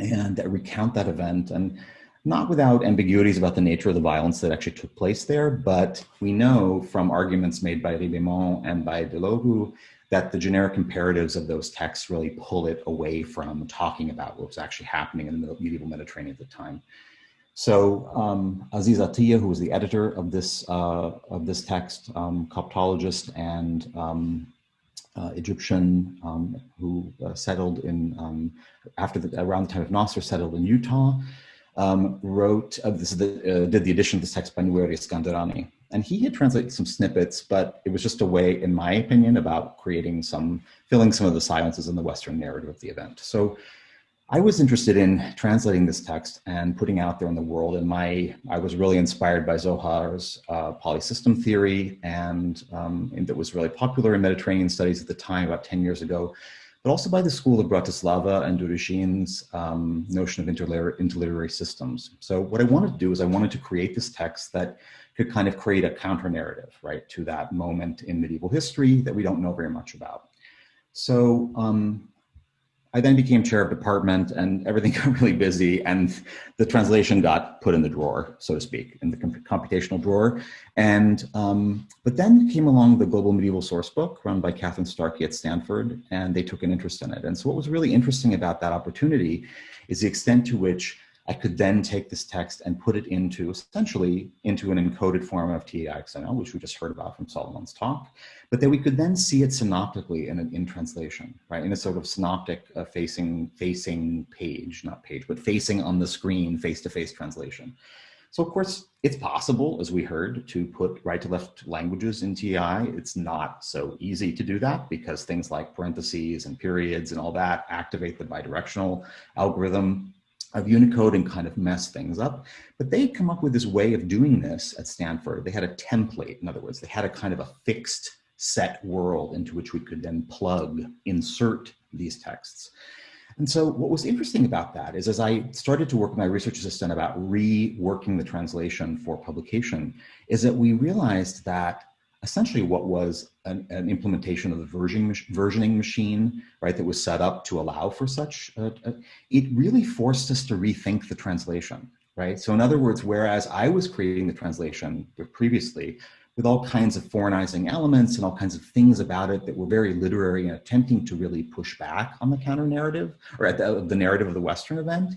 and recount that event. And not without ambiguities about the nature of the violence that actually took place there, but we know from arguments made by Ribemont and by Delogu that the generic imperatives of those texts really pull it away from talking about what was actually happening in the medieval Mediterranean at the time. So um, Aziz Atiya, who was the editor of this uh, of this text, um, Coptologist and um, uh, Egyptian um, who uh, settled in um, after the, around the time of Nasser, settled in Utah, um, wrote uh, this the, uh, did the edition of this text by Nueri Skanderani. And he had translated some snippets, but it was just a way, in my opinion, about creating some, filling some of the silences in the Western narrative of the event. So I was interested in translating this text and putting out there in the world. And my, I was really inspired by Zohar's uh, polysystem theory, and, um, and that was really popular in Mediterranean studies at the time, about 10 years ago, but also by the school of Bratislava and Ďurišin's um, notion of interliterary systems. So what I wanted to do is I wanted to create this text that could kind of create a counter narrative, right, to that moment in medieval history that we don't know very much about. So um, I then became chair of department and everything got really busy and the translation got put in the drawer, so to speak, in the computational drawer. And, um, but then came along the Global Medieval Source Book run by Kathryn Starkey at Stanford and they took an interest in it. And so what was really interesting about that opportunity is the extent to which I could then take this text and put it into essentially into an encoded form of TEI-XML, which we just heard about from Solomon's talk, but that we could then see it synoptically in, in translation, right? In a sort of synoptic uh, facing, facing page, not page, but facing on the screen, face-to-face -face translation. So of course, it's possible, as we heard, to put right to left languages in TEI. It's not so easy to do that because things like parentheses and periods and all that activate the bidirectional algorithm of Unicode and kind of mess things up. But they come up with this way of doing this at Stanford. They had a template, in other words, they had a kind of a fixed set world into which we could then plug, insert these texts. And so what was interesting about that is as I started to work with my research assistant about reworking the translation for publication, is that we realized that essentially what was an, an implementation of the versioning, versioning machine, right, that was set up to allow for such, uh, uh, it really forced us to rethink the translation, right? So in other words, whereas I was creating the translation previously with all kinds of foreignizing elements and all kinds of things about it that were very literary and attempting to really push back on the counter narrative or at the, the narrative of the Western event,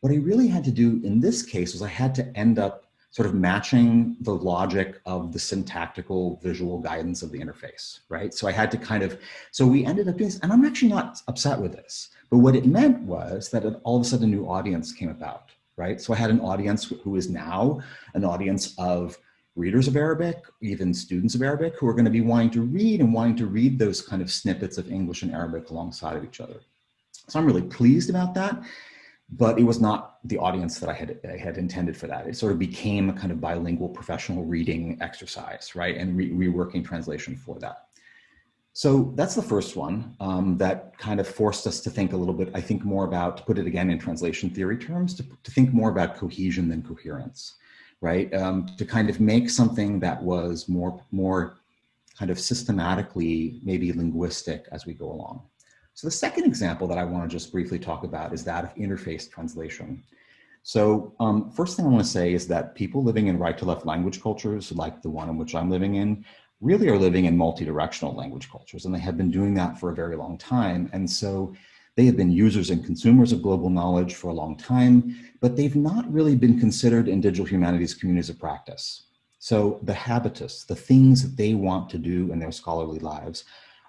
what I really had to do in this case was I had to end up sort of matching the logic of the syntactical visual guidance of the interface, right? So I had to kind of, so we ended up doing this, and I'm actually not upset with this, but what it meant was that all of a sudden a new audience came about, right? So I had an audience who is now an audience of readers of Arabic, even students of Arabic, who are going to be wanting to read and wanting to read those kind of snippets of English and Arabic alongside of each other. So I'm really pleased about that but it was not the audience that I had, I had intended for that. It sort of became a kind of bilingual professional reading exercise, right? And re reworking translation for that. So that's the first one um, that kind of forced us to think a little bit, I think more about, to put it again in translation theory terms, to, to think more about cohesion than coherence, right? Um, to kind of make something that was more, more kind of systematically, maybe linguistic as we go along. So the second example that I want to just briefly talk about is that of interface translation. So um, first thing I want to say is that people living in right to left language cultures, like the one in which I'm living in, really are living in multi-directional language cultures, and they have been doing that for a very long time. And so they have been users and consumers of global knowledge for a long time, but they've not really been considered in digital humanities communities of practice. So the habitus, the things that they want to do in their scholarly lives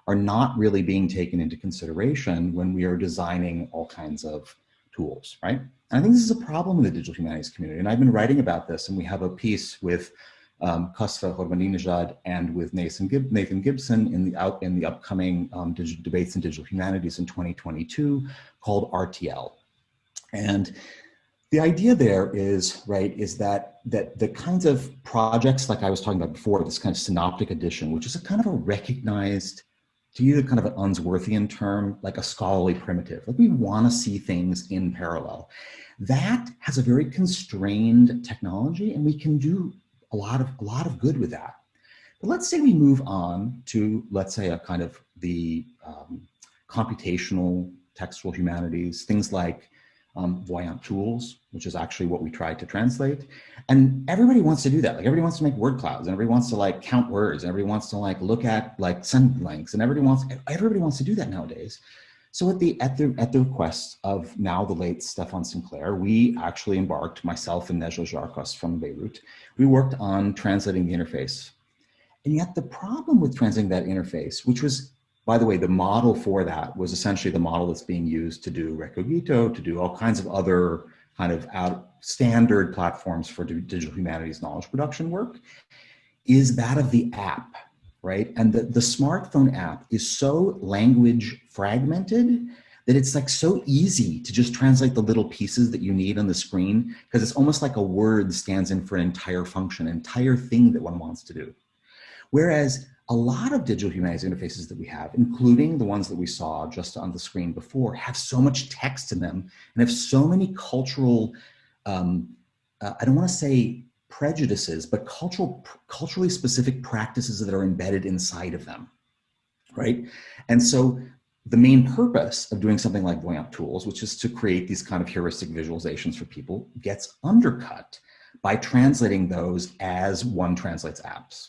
are not really being taken into consideration when we are designing all kinds of tools, right? And I think this is a problem in the digital humanities community. And I've been writing about this and we have a piece with um, Kosfa Ghorbaninejad and with Nathan Gibson in the out in the upcoming um, digital debates in digital humanities in 2022 called RTL. And the idea there is, right, is that, that the kinds of projects like I was talking about before, this kind of synoptic edition, which is a kind of a recognized to use a kind of an Unsworthian term, like a scholarly primitive. Like we want to see things in parallel. That has a very constrained technology and we can do a lot of, a lot of good with that. But let's say we move on to, let's say a kind of the um, computational textual humanities, things like um, Voyant tools, which is actually what we tried to translate. And everybody wants to do that. Like everybody wants to make word clouds and everybody wants to like count words and everybody wants to like look at like send links and everybody wants, everybody wants to do that nowadays. So at the, at the, at the request of now the late Stefan Sinclair, we actually embarked, myself and Najla Jarkas from Beirut, we worked on translating the interface. And yet the problem with translating that interface, which was by the way, the model for that was essentially the model that's being used to do Recogito, to do all kinds of other kind of out standard platforms for digital humanities knowledge production work, is that of the app, right? And the, the smartphone app is so language fragmented that it's like so easy to just translate the little pieces that you need on the screen because it's almost like a word stands in for an entire function, entire thing that one wants to do. Whereas a lot of digital humanities interfaces that we have, including the ones that we saw just on the screen before, have so much text in them and have so many cultural, um, uh, I don't want to say prejudices, but cultural, culturally specific practices that are embedded inside of them, right? And so the main purpose of doing something like Voyant Tools, which is to create these kind of heuristic visualizations for people, gets undercut by translating those as one translates apps.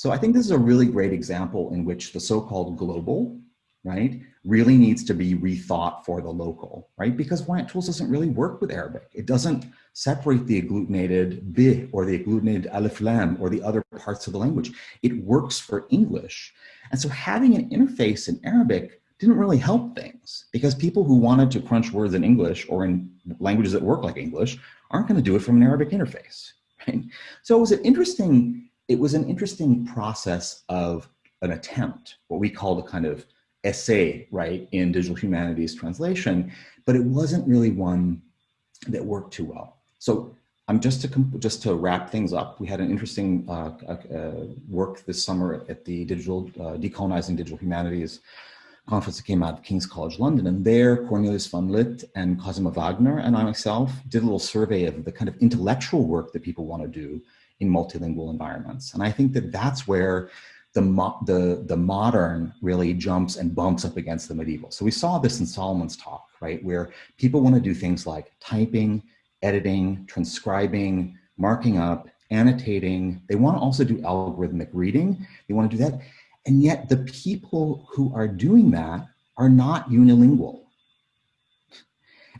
So I think this is a really great example in which the so-called global, right, really needs to be rethought for the local, right? Because Voyant Tools doesn't really work with Arabic. It doesn't separate the agglutinated b or the agglutinated alif lam or the other parts of the language. It works for English. And so having an interface in Arabic didn't really help things because people who wanted to crunch words in English or in languages that work like English aren't going to do it from an Arabic interface, right? So it was an interesting it was an interesting process of an attempt, what we call the kind of essay, right, in digital humanities translation, but it wasn't really one that worked too well. So I'm just to just to wrap things up. We had an interesting uh, uh, work this summer at the digital uh, decolonizing digital humanities conference that came out of King's College London, and there Cornelis van Lit and Cosima Wagner and I myself did a little survey of the kind of intellectual work that people want to do in multilingual environments. And I think that that's where the, the, the modern really jumps and bumps up against the medieval. So we saw this in Solomon's talk, right? Where people want to do things like typing, editing, transcribing, marking up, annotating. They want to also do algorithmic reading. They want to do that. And yet the people who are doing that are not unilingual.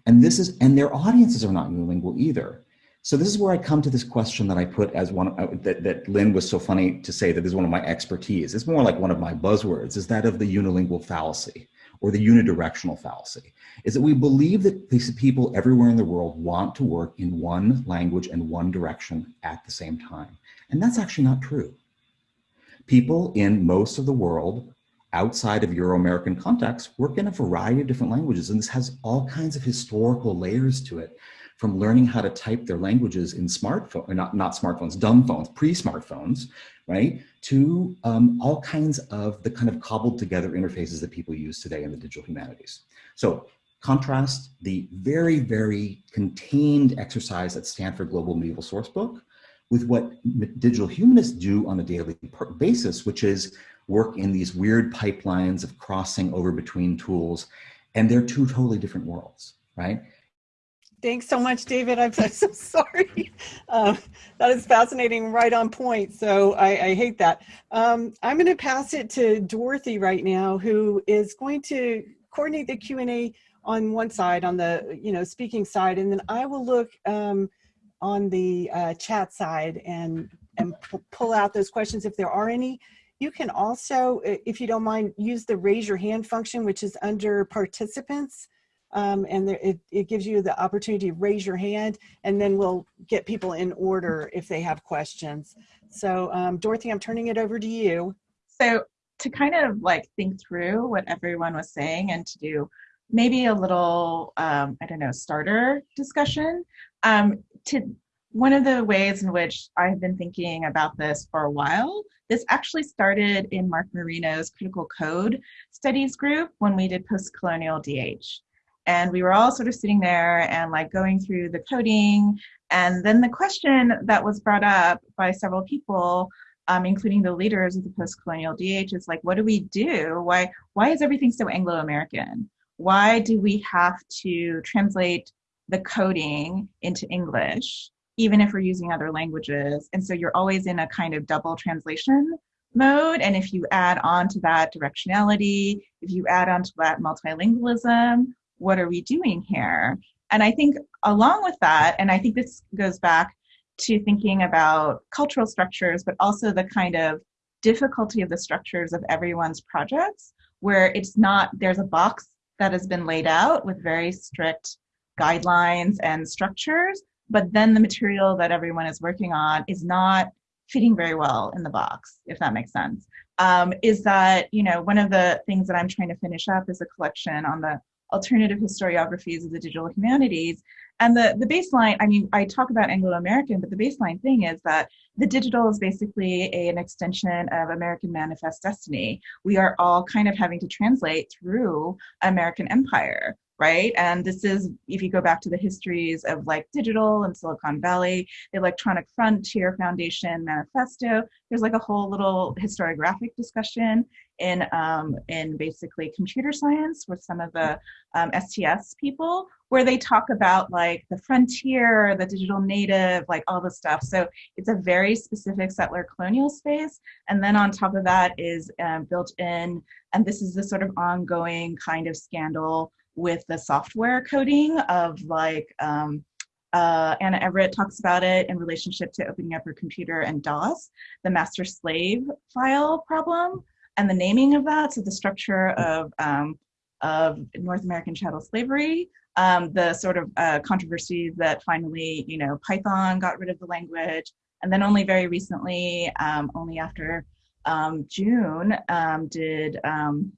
And this is, and their audiences are not unilingual either. So this is where I come to this question that I put as one uh, that, that Lynn was so funny to say that is one of my expertise. It's more like one of my buzzwords is that of the unilingual fallacy or the unidirectional fallacy is that we believe that people everywhere in the world want to work in one language and one direction at the same time. And that's actually not true. People in most of the world outside of Euro-American context work in a variety of different languages. And this has all kinds of historical layers to it from learning how to type their languages in smartphone, not, not smartphones, dumb phones, pre-smartphones, right? To um, all kinds of the kind of cobbled together interfaces that people use today in the digital humanities. So contrast the very, very contained exercise at Stanford Global Medieval Sourcebook with what digital humanists do on a daily basis, which is work in these weird pipelines of crossing over between tools. And they're two totally different worlds, right? Thanks so much, David. I'm so sorry. Uh, that is fascinating, right on point. So I, I hate that. Um, I'm going to pass it to Dorothy right now, who is going to coordinate the Q&A on one side, on the you know speaking side, and then I will look um, on the uh, chat side and and pull out those questions if there are any. You can also, if you don't mind, use the raise your hand function, which is under participants um, and there, it, it gives you the opportunity to raise your hand and then we'll get people in order if they have questions. So um, Dorothy, I'm turning it over to you. So to kind of like think through what everyone was saying and to do maybe a little, um, I don't know, starter discussion, um, to one of the ways in which I've been thinking about this for a while, this actually started in Mark Marino's Critical Code Studies group when we did post-colonial DH. And we were all sort of sitting there and like going through the coding. And then the question that was brought up by several people, um, including the leaders of the post-colonial DH, is like, what do we do? Why, why is everything so Anglo-American? Why do we have to translate the coding into English? even if we're using other languages. And so you're always in a kind of double translation mode. And if you add on to that directionality, if you add on to that multilingualism, what are we doing here? And I think along with that, and I think this goes back to thinking about cultural structures, but also the kind of difficulty of the structures of everyone's projects, where it's not, there's a box that has been laid out with very strict guidelines and structures, but then the material that everyone is working on is not fitting very well in the box, if that makes sense. Um, is that, you know, one of the things that I'm trying to finish up is a collection on the alternative historiographies of the digital humanities. And the, the baseline, I mean, I talk about Anglo-American, but the baseline thing is that the digital is basically a, an extension of American manifest destiny. We are all kind of having to translate through American empire right? And this is, if you go back to the histories of like digital and Silicon Valley, the Electronic Frontier Foundation Manifesto, there's like a whole little historiographic discussion in, um, in basically computer science with some of the um, STS people, where they talk about like the frontier, the digital native, like all the stuff. So it's a very specific settler colonial space. And then on top of that is um, built in, and this is the sort of ongoing kind of scandal with the software coding of like, um, uh, Anna Everett talks about it in relationship to opening up her computer and DOS, the master slave file problem and the naming of that. So the structure of, um, of North American chattel slavery, um, the sort of uh, controversies that finally, you know, Python got rid of the language. And then only very recently, um, only after um, June, um, did um,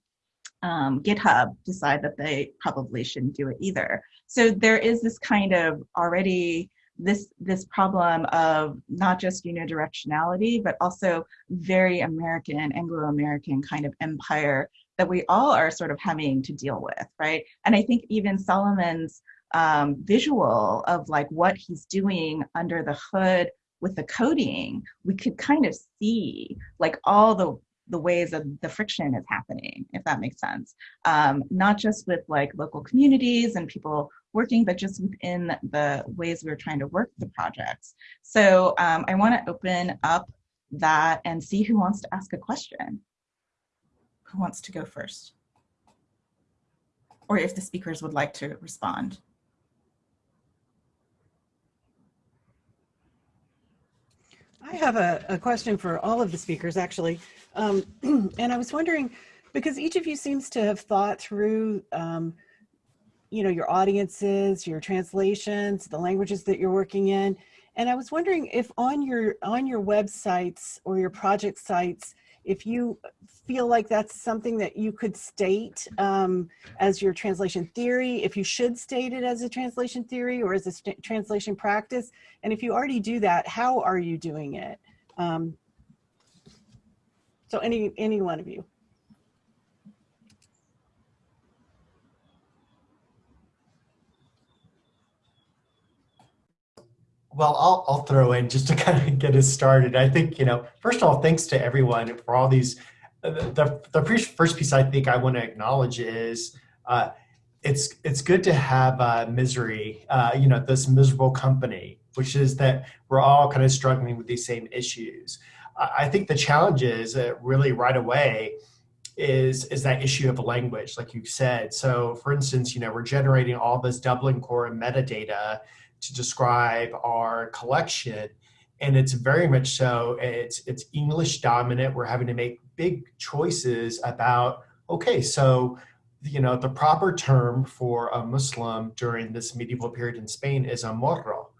um, GitHub decide that they probably shouldn't do it either. So there is this kind of already this this problem of not just unidirectionality, but also very American, Anglo-American kind of empire that we all are sort of having to deal with, right? And I think even Solomon's um, visual of like what he's doing under the hood with the coding, we could kind of see like all the the ways that the friction is happening, if that makes sense. Um, not just with like local communities and people working, but just within the ways we're trying to work the projects. So um, I wanna open up that and see who wants to ask a question. Who wants to go first? Or if the speakers would like to respond. I have a, a question for all of the speakers, actually. Um, and I was wondering, because each of you seems to have thought through, um, you know, your audiences, your translations, the languages that you're working in. And I was wondering if on your on your websites or your project sites, if you feel like that's something that you could state um, as your translation theory, if you should state it as a translation theory or as a translation practice, and if you already do that, how are you doing it? Um, so any, any one of you. Well, I'll, I'll throw in just to kind of get us started. I think, you know, first of all, thanks to everyone for all these. Uh, the, the first piece I think I want to acknowledge is uh, it's it's good to have uh, misery, uh, you know, this miserable company, which is that we're all kind of struggling with these same issues. I think the challenge is uh, really right away is is that issue of language, like you said. So, for instance, you know, we're generating all this Dublin core metadata to describe our collection and it's very much so it's it's english dominant. We're having to make big choices about okay so you know the proper term for a muslim during this medieval period in spain is a morro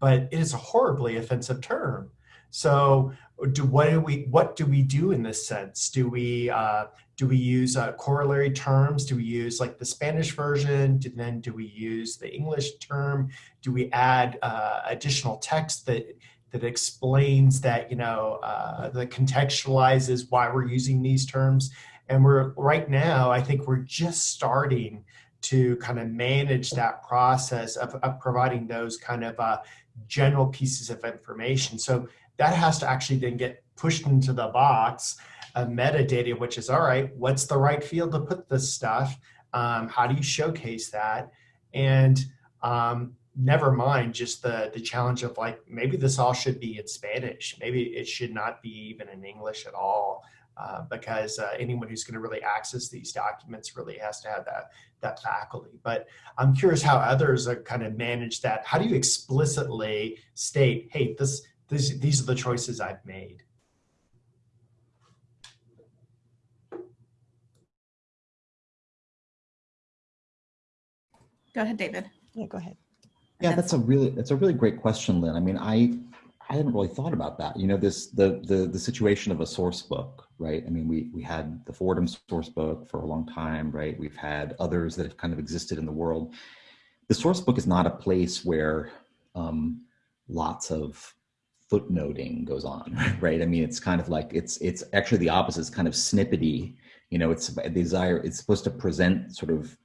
but it is a horribly offensive term. So do what do we what do we do in this sense do we uh, do we use uh, corollary terms? Do we use like the Spanish version? Do, then do we use the English term? Do we add uh, additional text that that explains that you know uh, that contextualizes why we're using these terms? And we're right now, I think we're just starting to kind of manage that process of, of providing those kind of uh, general pieces of information. So that has to actually then get pushed into the box of metadata, which is all right, what's the right field to put this stuff? Um, how do you showcase that? And um, never mind just the, the challenge of like, maybe this all should be in Spanish. Maybe it should not be even in English at all. Uh, because uh, anyone who's going to really access these documents really has to have that that faculty. But I'm curious how others are kind of manage that. How do you explicitly state, hey, this, this these are the choices I've made? Go ahead, David. Yeah, go ahead. Yeah, that's a really that's a really great question, Lynn. I mean, I I hadn't really thought about that. You know, this the the the situation of a source book, right? I mean, we we had the Fordham source book for a long time, right? We've had others that have kind of existed in the world. The source book is not a place where um, lots of footnoting goes on, right? I mean, it's kind of like it's it's actually the opposite. It's kind of snippety. You know, it's a desire. It's supposed to present sort of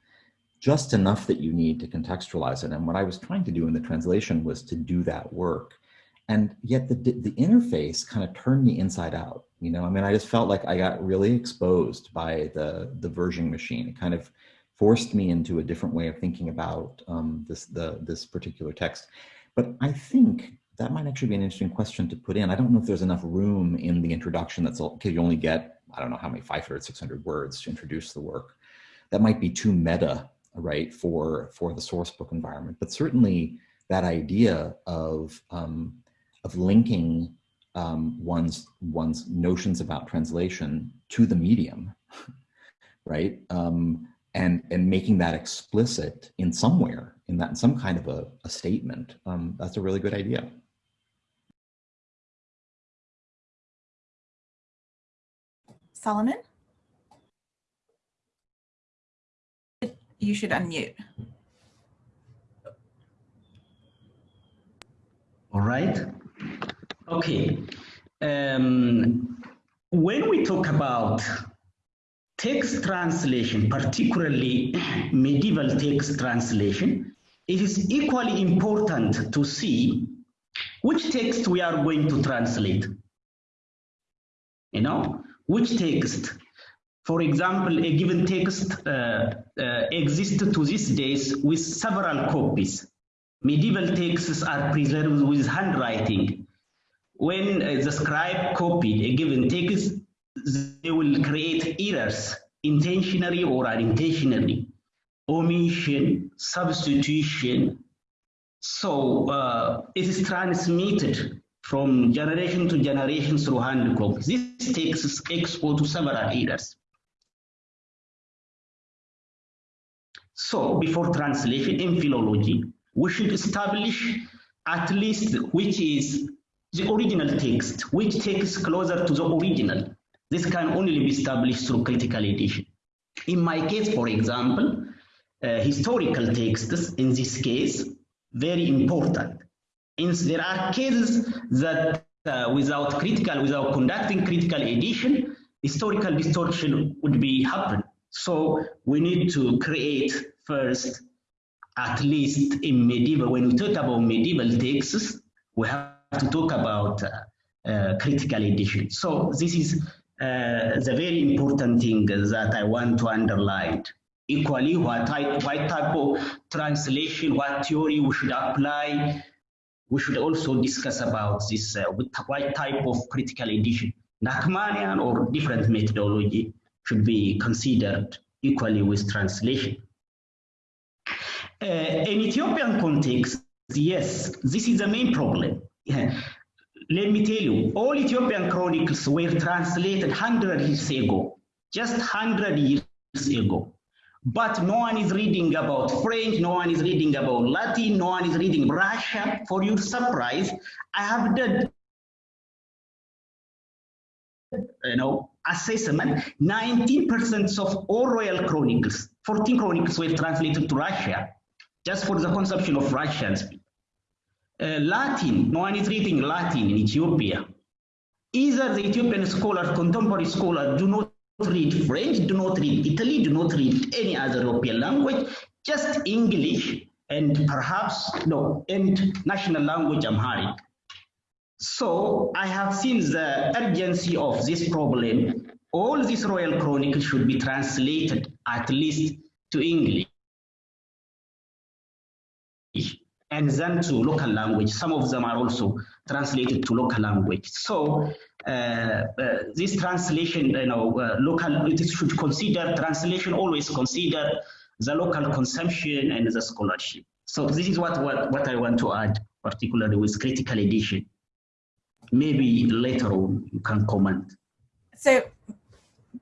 just enough that you need to contextualize it. And what I was trying to do in the translation was to do that work. And yet the, the interface kind of turned me inside out. You know, I mean, I just felt like I got really exposed by the, the version machine. It kind of forced me into a different way of thinking about um, this, the, this particular text. But I think that might actually be an interesting question to put in. I don't know if there's enough room in the introduction that's okay, you only get, I don't know how many, 500, 600 words to introduce the work. That might be too meta right, for, for the source book environment. But certainly that idea of, um, of linking um, one's, one's notions about translation to the medium, right? Um, and, and making that explicit in somewhere, in that in some kind of a, a statement, um, that's a really good idea. Solomon? you should unmute. All right. Okay. Um, when we talk about text translation, particularly medieval text translation, it is equally important to see which text we are going to translate. You know, which text for example, a given text uh, uh, exists to these days with several copies. Medieval texts are preserved with handwriting. When uh, the scribe copied a given text, they will create errors, intentionally or unintentionally, omission, substitution. So uh, it is transmitted from generation to generation through hand copies. This is exposed to several errors. So before translation in philology, we should establish at least which is the original text, which text closer to the original. This can only be established through critical edition. In my case, for example, uh, historical texts, in this case, very important. There are cases that uh, without critical, without conducting critical edition, historical distortion would be happen. So we need to create first, at least in medieval, when we talk about medieval texts, we have to talk about uh, uh, critical edition. So this is uh, the very important thing that I want to underline. Equally, what type, what type of translation, what theory we should apply, we should also discuss about this, uh, what type of critical edition. Lachmannian or different methodology should be considered equally with translation. Uh, in Ethiopian context, yes, this is the main problem. Let me tell you, all Ethiopian chronicles were translated 100 years ago, just 100 years ago. But no one is reading about French, no one is reading about Latin, no one is reading Russia. For your surprise, I have done you know, assessment, 19% of all royal chronicles, 14 chronicles were translated to Russia, just for the consumption of Russians. Uh, Latin, no one is reading Latin in Ethiopia. Either the Ethiopian scholar, contemporary scholar, do not read French, do not read Italy, do not read any other European language, just English and perhaps, no, and national language Amharic. So I have seen the urgency of this problem. All these royal chronicles should be translated at least to English and then to local language. Some of them are also translated to local language. So this translation, you know, uh, local, it should consider, translation always consider the local consumption and the scholarship. So this is what, what, what I want to add, particularly with critical edition. Maybe later on you can comment. So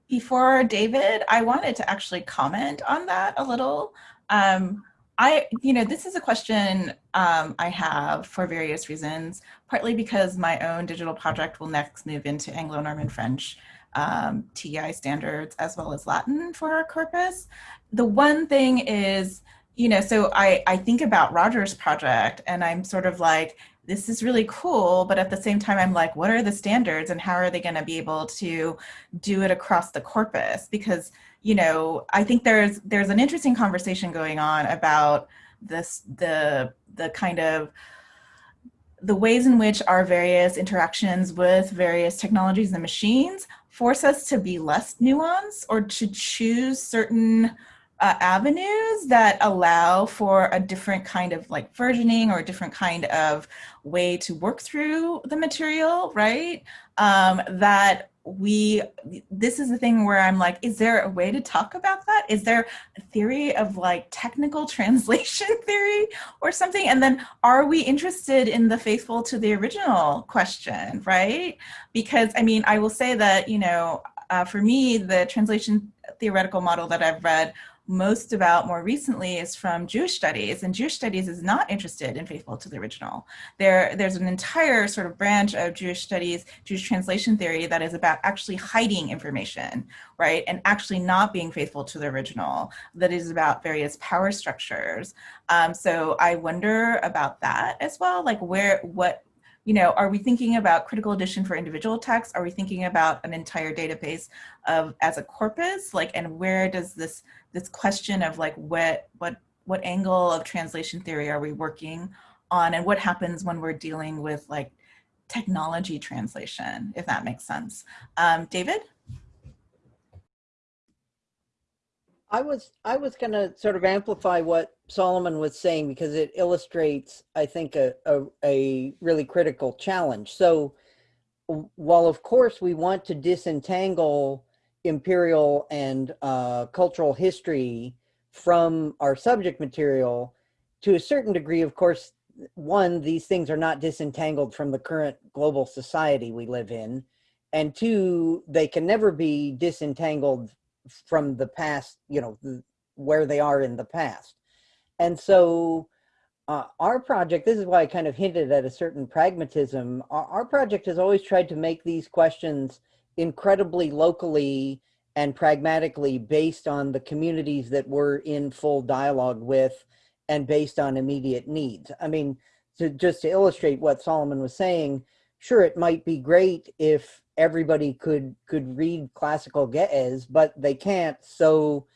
before David, I wanted to actually comment on that a little. Um, I, you know, this is a question um, I have for various reasons, partly because my own digital project will next move into Anglo-Norman French um, TEI standards as well as Latin for our corpus. The one thing is, you know, so I, I think about Roger's project and I'm sort of like, this is really cool, but at the same time, I'm like, what are the standards and how are they going to be able to do it across the corpus? Because, you know, I think there's there's an interesting conversation going on about this the the kind of the ways in which our various interactions with various technologies and machines force us to be less nuanced or to choose certain uh, avenues that allow for a different kind of like versioning or a different kind of way to work through the material, right? Um, that we, this is the thing where I'm like, is there a way to talk about that? Is there a theory of like technical translation theory or something? And then are we interested in the faithful to the original question, right? Because I mean, I will say that, you know, uh, for me, the translation theoretical model that I've read most about more recently is from Jewish studies, and Jewish studies is not interested in faithful to the original. There, there's an entire sort of branch of Jewish studies, Jewish translation theory that is about actually hiding information, right, and actually not being faithful to the original, that is about various power structures. Um, so I wonder about that as well, like where, what, you know, are we thinking about critical edition for individual texts? Are we thinking about an entire database of as a corpus? Like, and where does this this question of like what what what angle of translation theory are we working on, and what happens when we're dealing with like technology translation, if that makes sense. Um, David. I was I was going to sort of amplify what Solomon was saying because it illustrates, I think, a, a, a really critical challenge. So while of course we want to disentangle imperial and uh, cultural history from our subject material, to a certain degree, of course, one, these things are not disentangled from the current global society we live in. And two, they can never be disentangled from the past, you know, where they are in the past. And so uh, our project, this is why I kind of hinted at a certain pragmatism. Our, our project has always tried to make these questions incredibly locally and pragmatically based on the communities that we're in full dialogue with and based on immediate needs. I mean, to just to illustrate what Solomon was saying, sure, it might be great if everybody could could read classical Ge'ez, but they can't. So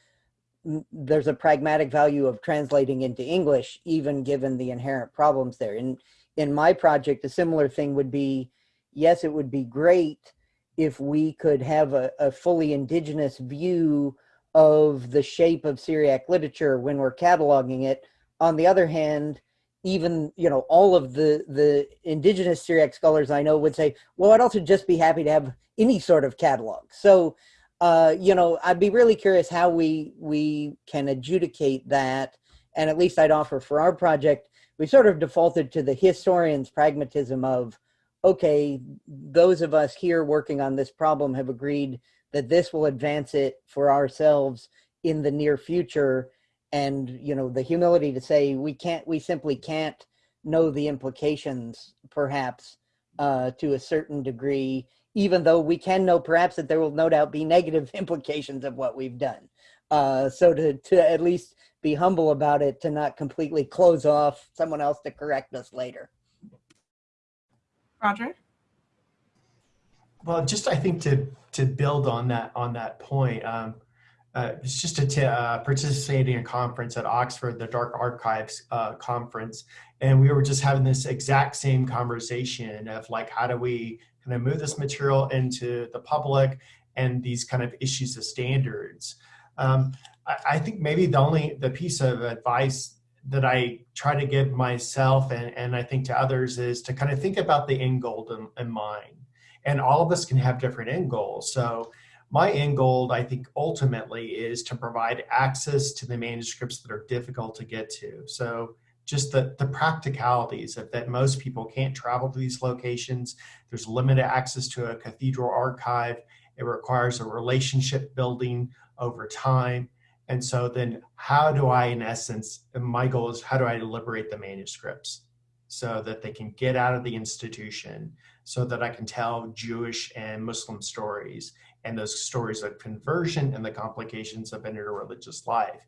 there's a pragmatic value of translating into English, even given the inherent problems there. In in my project, a similar thing would be, yes, it would be great if we could have a, a fully indigenous view of the shape of Syriac literature when we're cataloging it. On the other hand, even you know all of the the indigenous Syriac scholars I know would say, well, I'd also just be happy to have any sort of catalog. So, uh, you know, I'd be really curious how we we can adjudicate that. And at least I'd offer for our project, we sort of defaulted to the historian's pragmatism of, okay, those of us here working on this problem have agreed that this will advance it for ourselves in the near future and you know the humility to say we can't we simply can't know the implications perhaps uh, to a certain degree, even though we can know perhaps that there will no doubt be negative implications of what we've done. Uh, so to, to at least be humble about it, to not completely close off someone else to correct us later. Roger? Well, just I think to to build on that on that point, um, uh, it's just a t- uh, participating in a conference at Oxford, the Dark Archives uh, conference, and we were just having this exact same conversation of like, how do we kind of move this material into the public and these kind of issues of standards. Um, I, I think maybe the only the piece of advice that I try to give myself and, and I think to others is to kind of think about the end goal in, in mind. And all of us can have different end goals. So my end goal, I think, ultimately is to provide access to the manuscripts that are difficult to get to. So just the, the practicalities of that most people can't travel to these locations. There's limited access to a cathedral archive. It requires a relationship building over time. And so then how do I, in essence, my goal is how do I liberate the manuscripts so that they can get out of the institution so that I can tell Jewish and Muslim stories and those stories of conversion and the complications of interreligious life.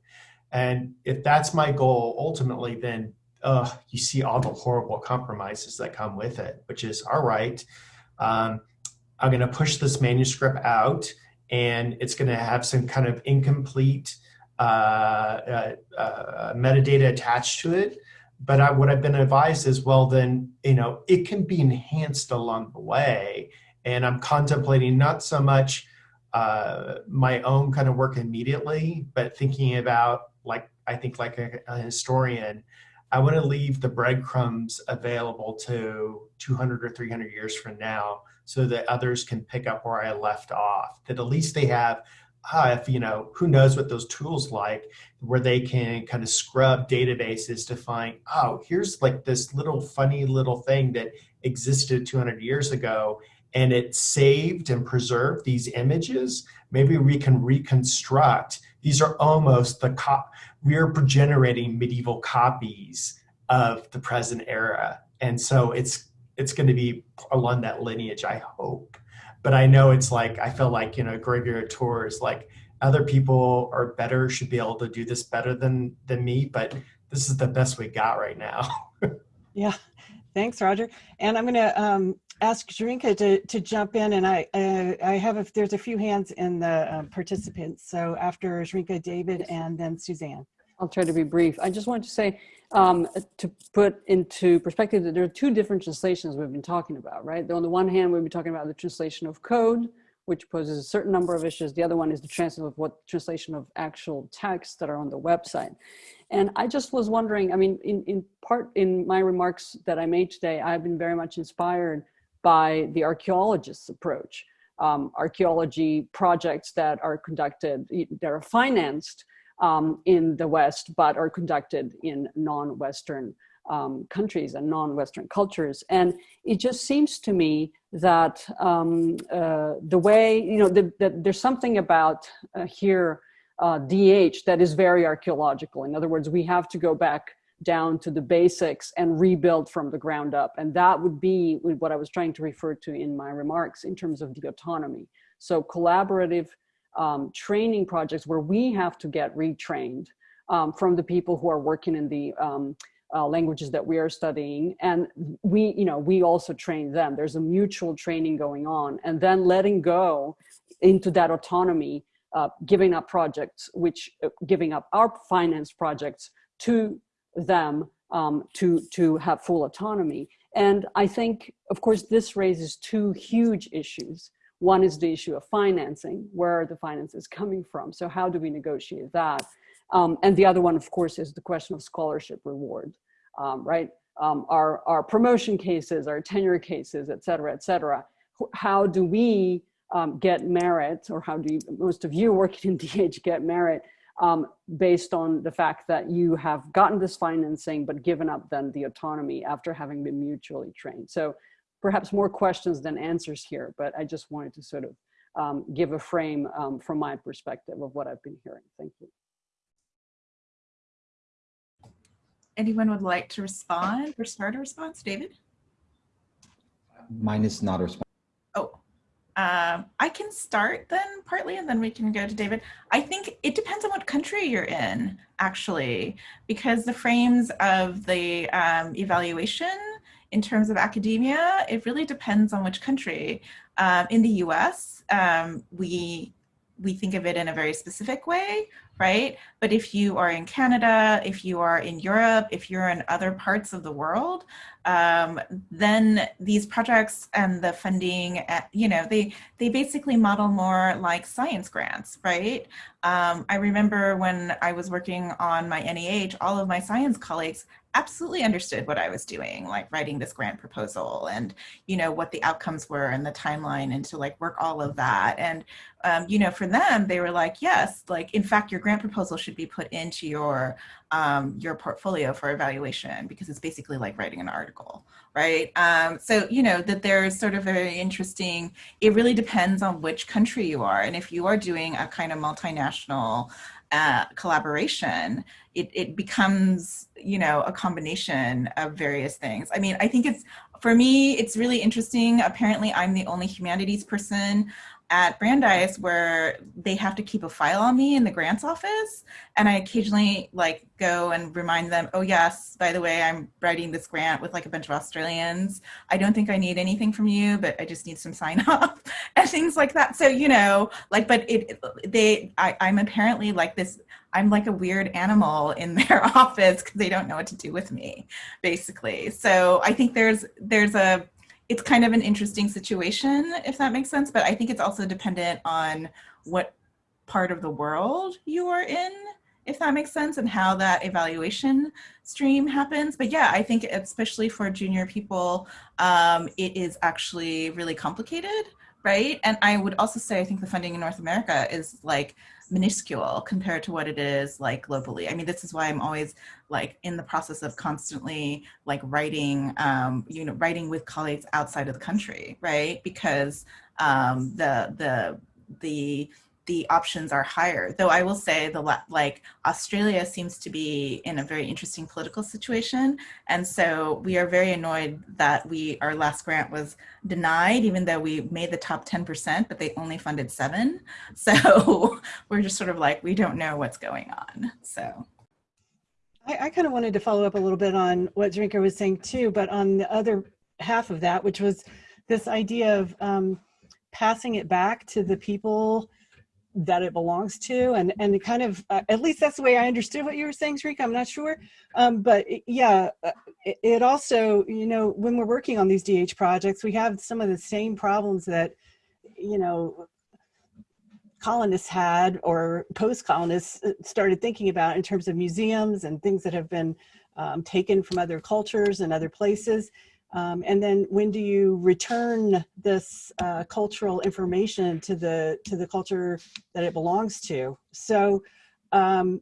And if that's my goal, ultimately, then uh, you see all the horrible compromises that come with it, which is all right, um, I'm going to push this manuscript out and it's going to have some kind of incomplete uh, uh, uh, metadata attached to it but I, what I've been advised is, well, then, you know, it can be enhanced along the way. And I'm contemplating not so much uh, my own kind of work immediately, but thinking about, like, I think like a, a historian, I want to leave the breadcrumbs available to 200 or 300 years from now so that others can pick up where I left off, that at least they have uh, if you know who knows what those tools like where they can kind of scrub databases to find oh here's like this little funny little thing that existed 200 years ago and it saved and preserved these images. Maybe we can reconstruct these are almost the cop we're generating medieval copies of the present era. And so it's it's going to be along that lineage i hope. But I know it's like I feel like you know Graveyard Tour is like other people are better should be able to do this better than than me, but this is the best we got right now. yeah, thanks, Roger. And I'm going to um, ask Zrinka to to jump in, and I uh, I have a, there's a few hands in the um, participants. So after Zrinka, David, and then Suzanne. I'll try to be brief. I just wanted to say, um, to put into perspective that there are two different translations we've been talking about, right? On the one hand, we've been talking about the translation of code, which poses a certain number of issues. The other one is the translation of what translation of actual texts that are on the website. And I just was wondering, I mean, in, in part in my remarks that I made today, I've been very much inspired by the archaeologist's approach. Um, archaeology projects that are conducted, that are financed um, in the West, but are conducted in non-Western um, countries and non-Western cultures. And it just seems to me that um, uh, the way, you know, that the, there's something about uh, here, uh, DH, that is very archaeological. In other words, we have to go back down to the basics and rebuild from the ground up. And that would be what I was trying to refer to in my remarks in terms of the autonomy. So collaborative um, training projects where we have to get retrained um, from the people who are working in the um, uh, languages that we are studying. And we, you know, we also train them. There's a mutual training going on and then letting go into that autonomy, uh, giving up projects, which uh, giving up our finance projects to them um, to, to have full autonomy. And I think, of course, this raises two huge issues. One is the issue of financing, where are the finances coming from? So how do we negotiate that? Um, and the other one, of course, is the question of scholarship reward, um, right? Um, our, our promotion cases, our tenure cases, et cetera, et cetera. How do we um, get merit, or how do you, most of you working in DH get merit um, based on the fact that you have gotten this financing, but given up then the autonomy after having been mutually trained. So perhaps more questions than answers here, but I just wanted to sort of um, give a frame from my perspective of what I've been hearing. Thank you. Anyone would like to respond or start a response? David? mine is not a response. Oh, um, I can start then partly, and then we can go to David. I think it depends on what country you're in, actually, because the frames of the um, evaluation in terms of academia, it really depends on which country. Um, in the US, um, we we think of it in a very specific way, right? But if you are in Canada, if you are in Europe, if you're in other parts of the world, um, then these projects and the funding, uh, you know, they they basically model more like science grants, right? Um, I remember when I was working on my NEH, all of my science colleagues absolutely understood what I was doing, like writing this grant proposal and, you know, what the outcomes were and the timeline and to like work all of that. And, um, you know, for them, they were like, yes, like, in fact, your grant proposal should be put into your, um, your portfolio for evaluation because it's basically like writing an article, right? Um, so, you know, that there's sort of very interesting, it really depends on which country you are. And if you are doing a kind of multinational uh, collaboration, it, it becomes, you know, a combination of various things. I mean, I think it's, for me, it's really interesting. Apparently, I'm the only humanities person at Brandeis where they have to keep a file on me in the grants office. And I occasionally like go and remind them, oh yes, by the way, I'm writing this grant with like a bunch of Australians. I don't think I need anything from you, but I just need some sign off and things like that. So, you know, like, but it, they, I, I'm apparently like this, I'm like a weird animal in their office because they don't know what to do with me, basically. So I think there's, there's a, it's kind of an interesting situation, if that makes sense. But I think it's also dependent on what part of the world you are in, if that makes sense, and how that evaluation stream happens. But yeah, I think especially for junior people, um, it is actually really complicated, right? And I would also say I think the funding in North America is like minuscule compared to what it is like globally. I mean, this is why I'm always like in the process of constantly like writing, um, you know, writing with colleagues outside of the country, right? Because um, the, the, the, the options are higher. Though I will say the like Australia seems to be in a very interesting political situation. And so we are very annoyed that we our last grant was denied, even though we made the top 10%, but they only funded seven. So we're just sort of like, we don't know what's going on. So. I, I kind of wanted to follow up a little bit on what Zrinka was saying too, but on the other half of that, which was this idea of um, passing it back to the people that it belongs to and and kind of uh, at least that's the way i understood what you were saying Zrinka. i'm not sure um, but yeah uh, it, it, also you know when we're working on these dh projects we have some of the same problems that you know colonists had or post-colonists uh, started thinking about in terms of museums and things that have been um, taken from other cultures and other places um, and then when do you return this uh, cultural information to the to the culture that it belongs to? So um,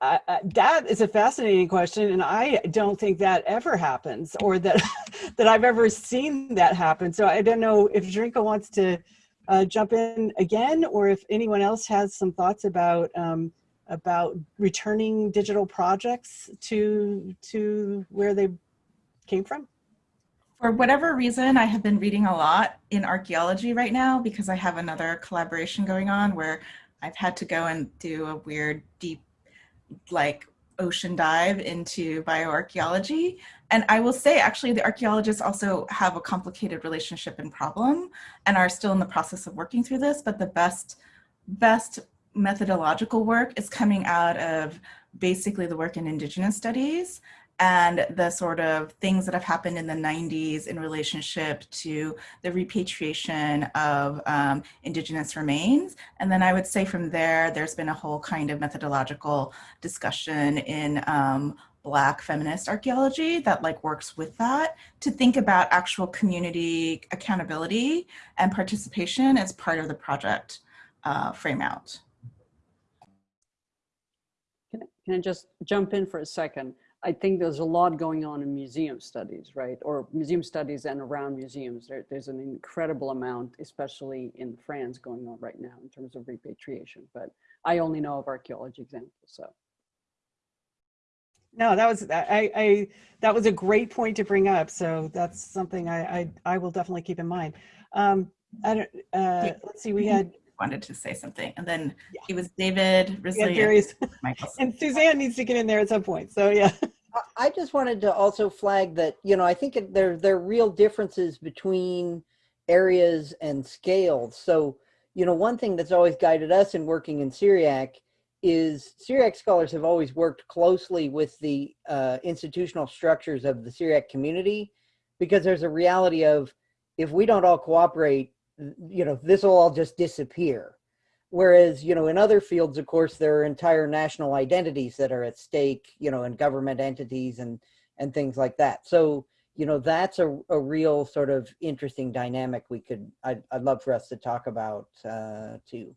I, I, that is a fascinating question, and I don't think that ever happens, or that that I've ever seen that happen. So I don't know if Zrinka wants to uh, jump in again, or if anyone else has some thoughts about um, about returning digital projects to to where they came from? For whatever reason, I have been reading a lot in archaeology right now because I have another collaboration going on where I've had to go and do a weird, deep, like ocean dive into bioarchaeology. And I will say, actually, the archaeologists also have a complicated relationship and problem and are still in the process of working through this. But the best, best methodological work is coming out of basically the work in indigenous studies and the sort of things that have happened in the 90s in relationship to the repatriation of um, indigenous remains. And then I would say from there, there's been a whole kind of methodological discussion in um, Black feminist archaeology that like works with that to think about actual community accountability and participation as part of the project uh, frame out. Can I, can I just jump in for a second? I think there's a lot going on in museum studies, right? Or museum studies and around museums. There, there's an incredible amount, especially in France, going on right now in terms of repatriation. But I only know of archaeology examples, so. No, that was, I, I, that was a great point to bring up. So that's something I, I, I will definitely keep in mind. Um, I don't, uh, let's see, we had, Wanted to say something, and then Yeah. it was David we had Wrisley and and Suzanne needs to get in there at some point. So yeah. I- I just wanted to also flag that, you know, I think it- there, there are real differences between areas and scales. So, you know, one thing that's always guided us in working in Syriac is Syriac scholars have always worked closely with the uh, institutional structures of the Syriac community because there's a reality of if we don't all cooperate, you know, this will all just disappear. Whereas, you know, in other fields, of course, there are entire national identities that are at stake, you know, and government entities and and things like that. So, you know, that's a, a real sort of interesting dynamic we could, I'd, I'd love for us to talk about uh, too.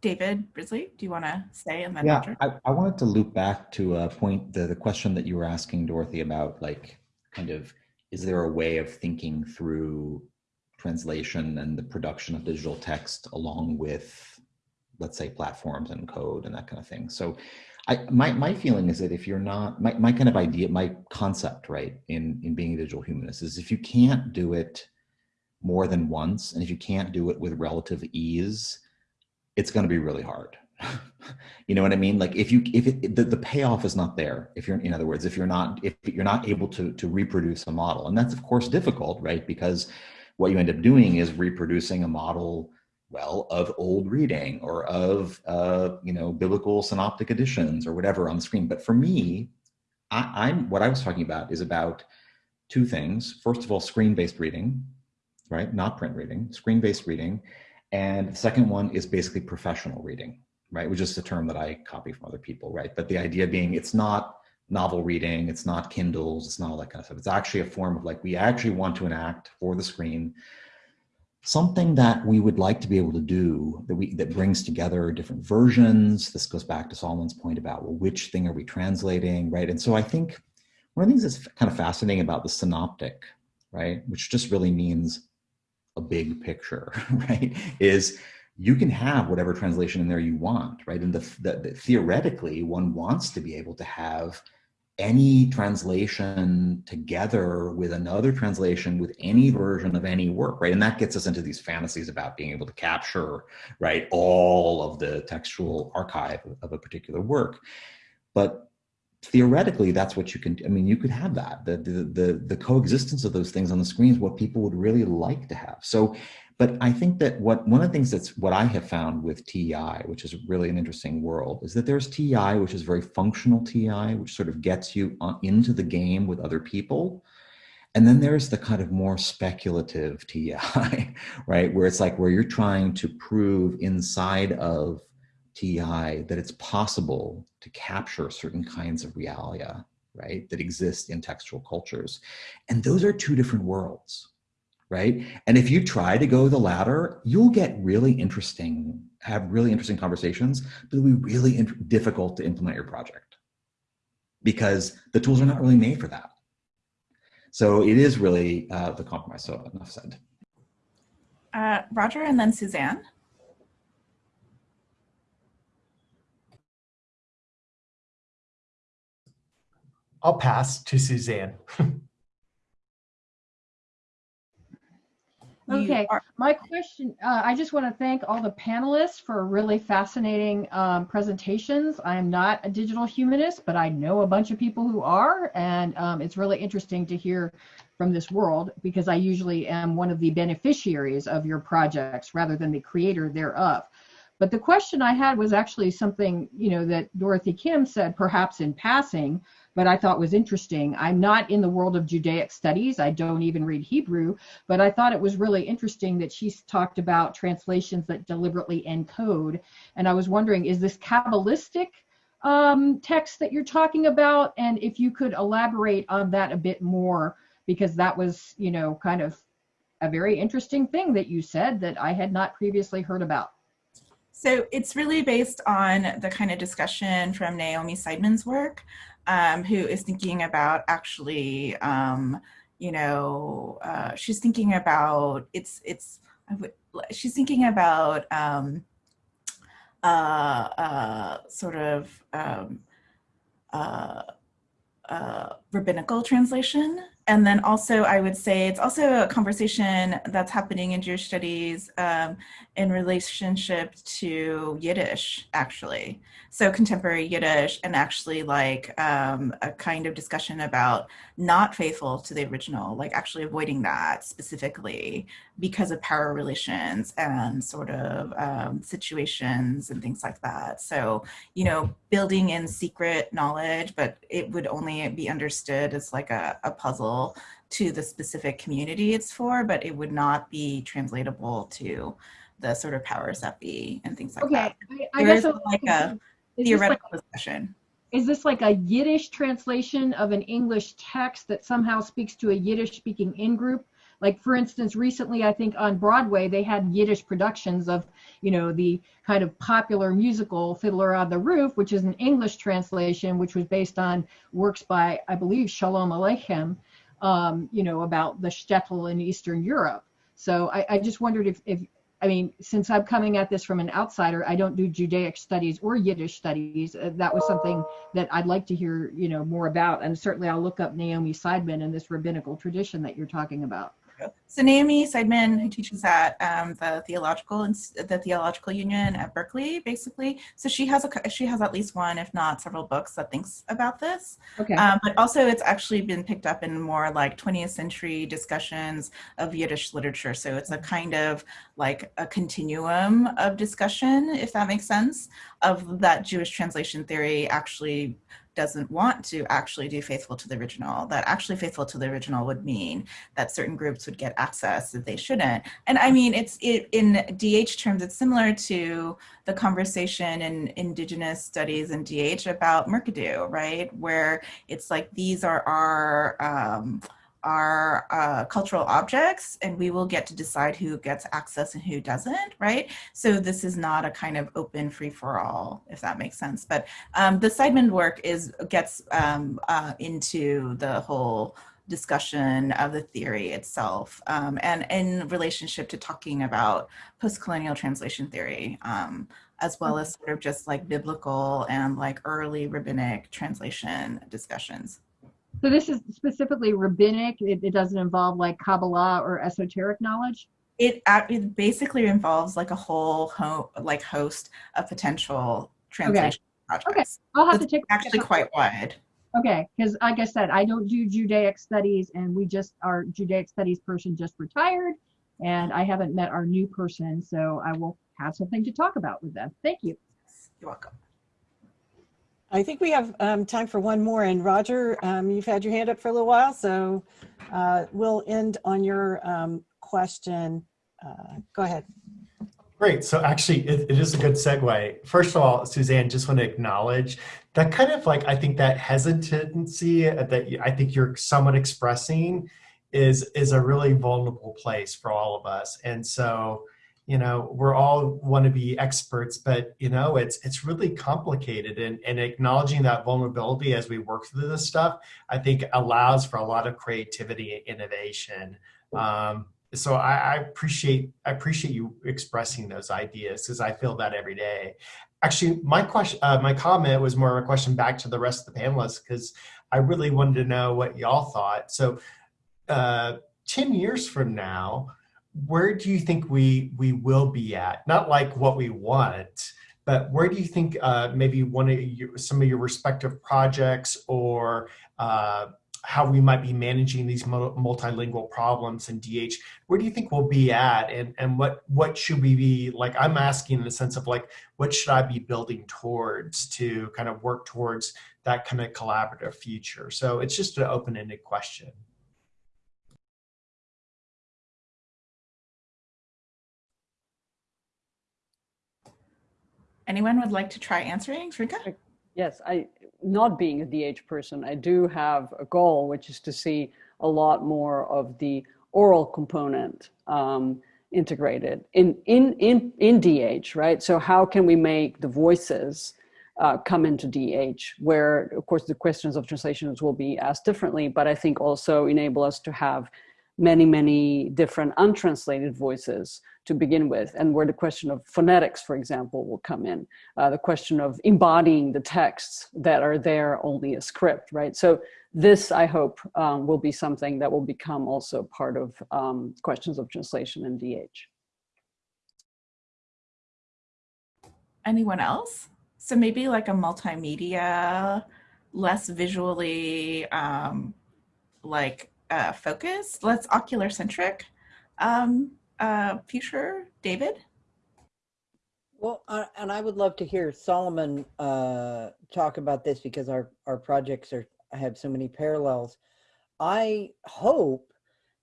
David Wrisley, do you want to say and then Yeah, Roger? I, I wanted to loop back to a point, the, the question that you were asking Dorothy about like kind of, is there a way of thinking through translation and the production of digital text along with, let's say, platforms and code and that kind of thing. So I, my, my feeling is that if you're not, my, my kind of idea, my concept, right, in, in being a digital humanist is if you can't do it more than once, and if you can't do it with relative ease, it's going to be really hard. you know what I mean? Like if you if it, the, the payoff is not there, if you're in other words, if you're not if you're not able to to reproduce a model, and that's of course difficult, right? Because what you end up doing is reproducing a model well of old reading or of uh, you know biblical synoptic editions or whatever on the screen. But for me, I, I'm what I was talking about is about two things. First of all, screen-based reading, right? Not print reading, screen-based reading. And the second one is basically professional reading, right? Which is a term that I copy from other people, right? But the idea being it's not novel reading, it's not Kindles, it's not all that kind of stuff. It's actually a form of like, we actually want to enact for the screen something that we would like to be able to do that we that brings together different versions. This goes back to Solomon's point about well, which thing are we translating, right? And so I think one of the things that's kind of fascinating about the synoptic, right, which just really means a big picture, right, is you can have whatever translation in there you want, right? And the, the, the, theoretically, one wants to be able to have any translation together with another translation with any version of any work, right? And that gets us into these fantasies about being able to capture, right, all of the textual archive of a particular work. But theoretically that's what you can i mean you could have that the, the the the coexistence of those things on the screen is what people would really like to have so but i think that what one of the things that's what i have found with TEI, which is really an interesting world is that there's TEI, which is very functional TEI, which sort of gets you on, into the game with other people. And then there's the kind of more speculative TEI, right? Where it's like where you're trying to prove inside of TEI that it's possible to capture certain kinds of realia, right, that exist in textual cultures. And those are two different worlds, right? And if you try to go the latter, you'll get really interesting, have really interesting conversations, but it'll be really difficult to implement your project because the tools are not really made for that. So it is really uh, the compromise. So enough said. Uh, Roger and then Suzanne. I'll pass to Suzanne. Okay, my question, uh, I just want to thank all the panelists for really fascinating um, presentations. I am not a digital humanist, but I know a bunch of people who are, and um, it's really interesting to hear from this world because I usually am one of the beneficiaries of your projects rather than the creator thereof. But the question I had was actually something, you know, that Dorothy Kim said, perhaps in passing, but I thought was interesting. I'm not in the world of Judaic studies. I don't even read Hebrew, but I thought it was really interesting that she's talked about translations that deliberately encode. And I was wondering, is this Kabbalistic um, text that you're talking about? And if you could elaborate on that a bit more, because that was, you know, kind of a very interesting thing that you said that I had not previously heard about. So it's really based on the kind of discussion from Naomi Seidman's work, um, who is thinking about actually, um, you know, uh, she's thinking about it's it's she's thinking about um, uh, uh, sort of um, uh, uh, rabbinical translation. And then also, I would say it's also a conversation that's happening in Jewish studies um, in relationship to Yiddish, actually. So contemporary Yiddish, and actually like um, a kind of discussion about not faithful to the original, like actually avoiding that specifically because of power relations and sort of um, situations and things like that. So, you know, building in secret knowledge, but it would only be understood as like a, a puzzle to the specific community it's for, but it would not be translatable to the sort of powers that be and things like Okay, that. I, I guess is like a this like- theoretical discussion. Is this like a Yiddish translation of an English text that somehow speaks to a Yiddish speaking in group? Like for instance, recently I think on Broadway they had Yiddish productions of, you know, the kind of popular musical Fiddler on the Roof, which is an English translation, which was based on works by I believe Shalom Aleichem, um, you know, about the shtetl in Eastern Europe. So I, I just wondered if, if I mean, since I'm coming at this from an outsider, I don't do Judaic studies or Yiddish studies. Uh, that was something that I'd like to hear, you know, more about. And certainly I'll look up Naomi Seidman and this rabbinical tradition that you're talking about. So Naomi Seidman, who teaches at um, the theological the theological union at Berkeley, basically. So she has a she has at least one, if not several books that thinks about this. Okay. Um, but also, it's actually been picked up in more like 20th century discussions of Yiddish literature. So it's a kind of like a continuum of discussion, if that makes sense, of that Jewish translation theory actually doesn't want to actually do faithful to the original. That actually faithful to the original would mean that certain groups would get access that they shouldn't. And I mean, it's it, in DH terms, it's similar to the conversation in Indigenous studies in DH about Mukurtu, right? Where it's like these are our um, our uh, cultural objects, and we will get to decide who gets access and who doesn't, right? So this is not a kind of open free for all, if that makes sense. But um, the Seidman work is gets um, uh, into the whole discussion of the theory itself um, and in relationship to talking about post-colonial translation theory um, as well as sort of just like biblical and like early rabbinic translation discussions. So this is specifically rabbinic. It, it doesn't involve like Kabbalah or esoteric knowledge. It, it basically involves like a whole ho- like host of potential translation projects. Okay, I'll have It's to take actually quite wide. Okay, because like I said, I don't do Judaic studies, and we just our Judaic studies person just retired, and I haven't met our new person, so I will have something to talk about with them. Thank you. You're welcome. I think we have um, time for one more. And Roger, um, you've had your hand up for a little while, so uh, we'll end on your um, question. Uh, go ahead. Great. So actually, it, it is a good segue. First of all, Suzanne, just want to acknowledge that kind of like I think that hesitancy that I think you're somewhat expressing is is a really vulnerable place for all of us. And so, you know, we're all want to be experts, but you know, it's it's really complicated. And and acknowledging that vulnerability as we work through this stuff, I think allows for a lot of creativity and innovation. Um, so I, I appreciate I appreciate you expressing those ideas because I feel that every day. Actually, my question, uh, my comment was more of a question back to the rest of the panelists because I really wanted to know what y'all thought. So, uh, ten years from now, where do you think we we will be at? Not like what we want, but where do you think uh, maybe one of your, some of your respective projects or uh, how we might be managing these multilingual problems in DH. Where do you think we'll be at, and and what what should we be like? I'm asking in the sense of like, what should I be building towards to kind of work towards that kind of collaborative future? So it's just an open-ended question. Anyone would like to try answering? Zrinka? Yes, I not being a DH person, I do have a goal, which is to see a lot more of the oral component um, integrated in in in in DH, right? So how can we make the voices uh, come into DH, where of course the questions of translations will be asked differently, but I think also enable us to have many, many different untranslated voices to begin with, and where the question of phonetics, for example, will come in, uh, the question of embodying the texts that are there only a script, right? So this, I hope, um, will be something that will become also part of um, questions of translation in DH. Anyone else? So maybe like a multimedia, less visually um, like uh, focused, let's ocular centric um, uh, future, David? Well, uh, and I would love to hear Solomon uh, talk about this because our, our projects are have so many parallels. I hope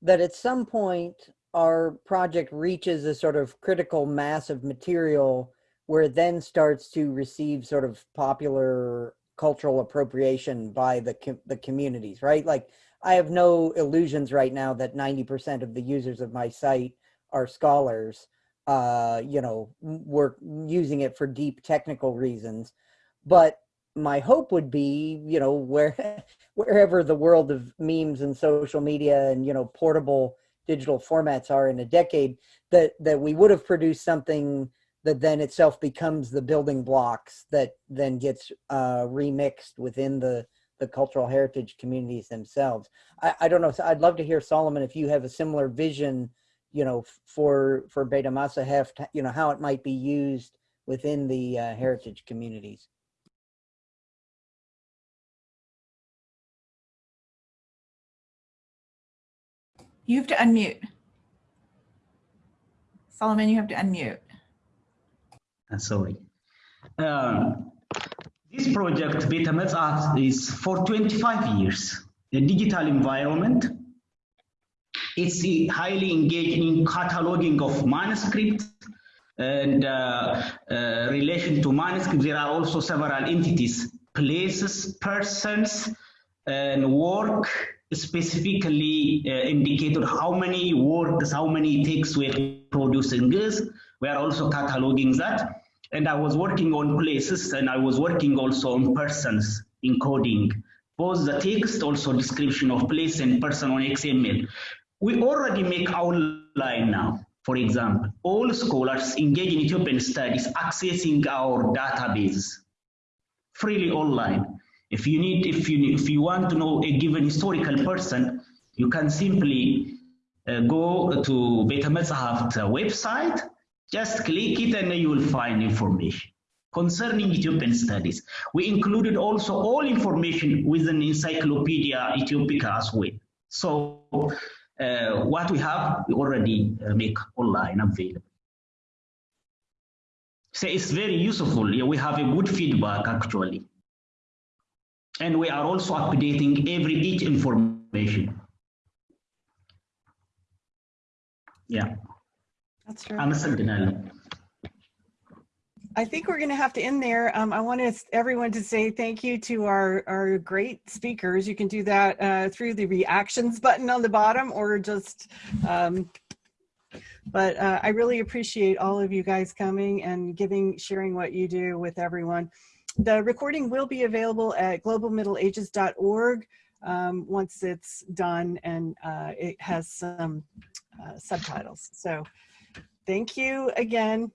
that at some point our project reaches a sort of critical mass of material where it then starts to receive sort of popular cultural appropriation by the com the communities, right? Like I have no illusions right now that 90% of the users of my site are scholars, uh, you know, we're using it for deep technical reasons. But my hope would be, you know, where wherever the world of memes and social media and, you know, portable digital formats are in a decade, that that we would have produced something that then itself becomes the building blocks that then gets uh, remixed within the the cultural heritage communities themselves. I, I don't know. So I'd love to hear Solomon if you have a similar vision, you know, for for Beta Masaheft, you know, how it might be used within the uh, heritage communities. You have to unmute. Solomon, you have to unmute. Uh, sorry. Um, this project, Beta Masaheft, is for 25 years. A digital environment. It's highly engaged in cataloging of manuscripts and uh, uh, relation to manuscripts. There are also several entities, places, persons, and work specifically uh, indicated how many works, how many texts were produced in this. We are also cataloging that. And I was working on places and I was working also on persons encoding both the text, also description of place and person on XML. We already make outline now. For example, all scholars engaged in Ethiopian studies accessing our database freely online. If you need, if you if you want to know a given historical person, you can simply uh, go to Beta Masaheft website, just click it and you will find information concerning Ethiopian studies. We included also all information within Encyclopaedia Aethiopica as well. So uh, what we have, we already uh, make online available. So it's very useful. Yeah, we have a good feedback actually and we are also updating every each information. Yeah. That's true. I'm a sentinel. I think we're going to have to end there. Um, I want everyone to say thank you to our, our great speakers. You can do that uh, through the reactions button on the bottom or just, um, but uh, I really appreciate all of you guys coming and giving, sharing what you do with everyone. The recording will be available at globalmiddleages.org um, once it's done and uh, it has some uh, subtitles. So thank you again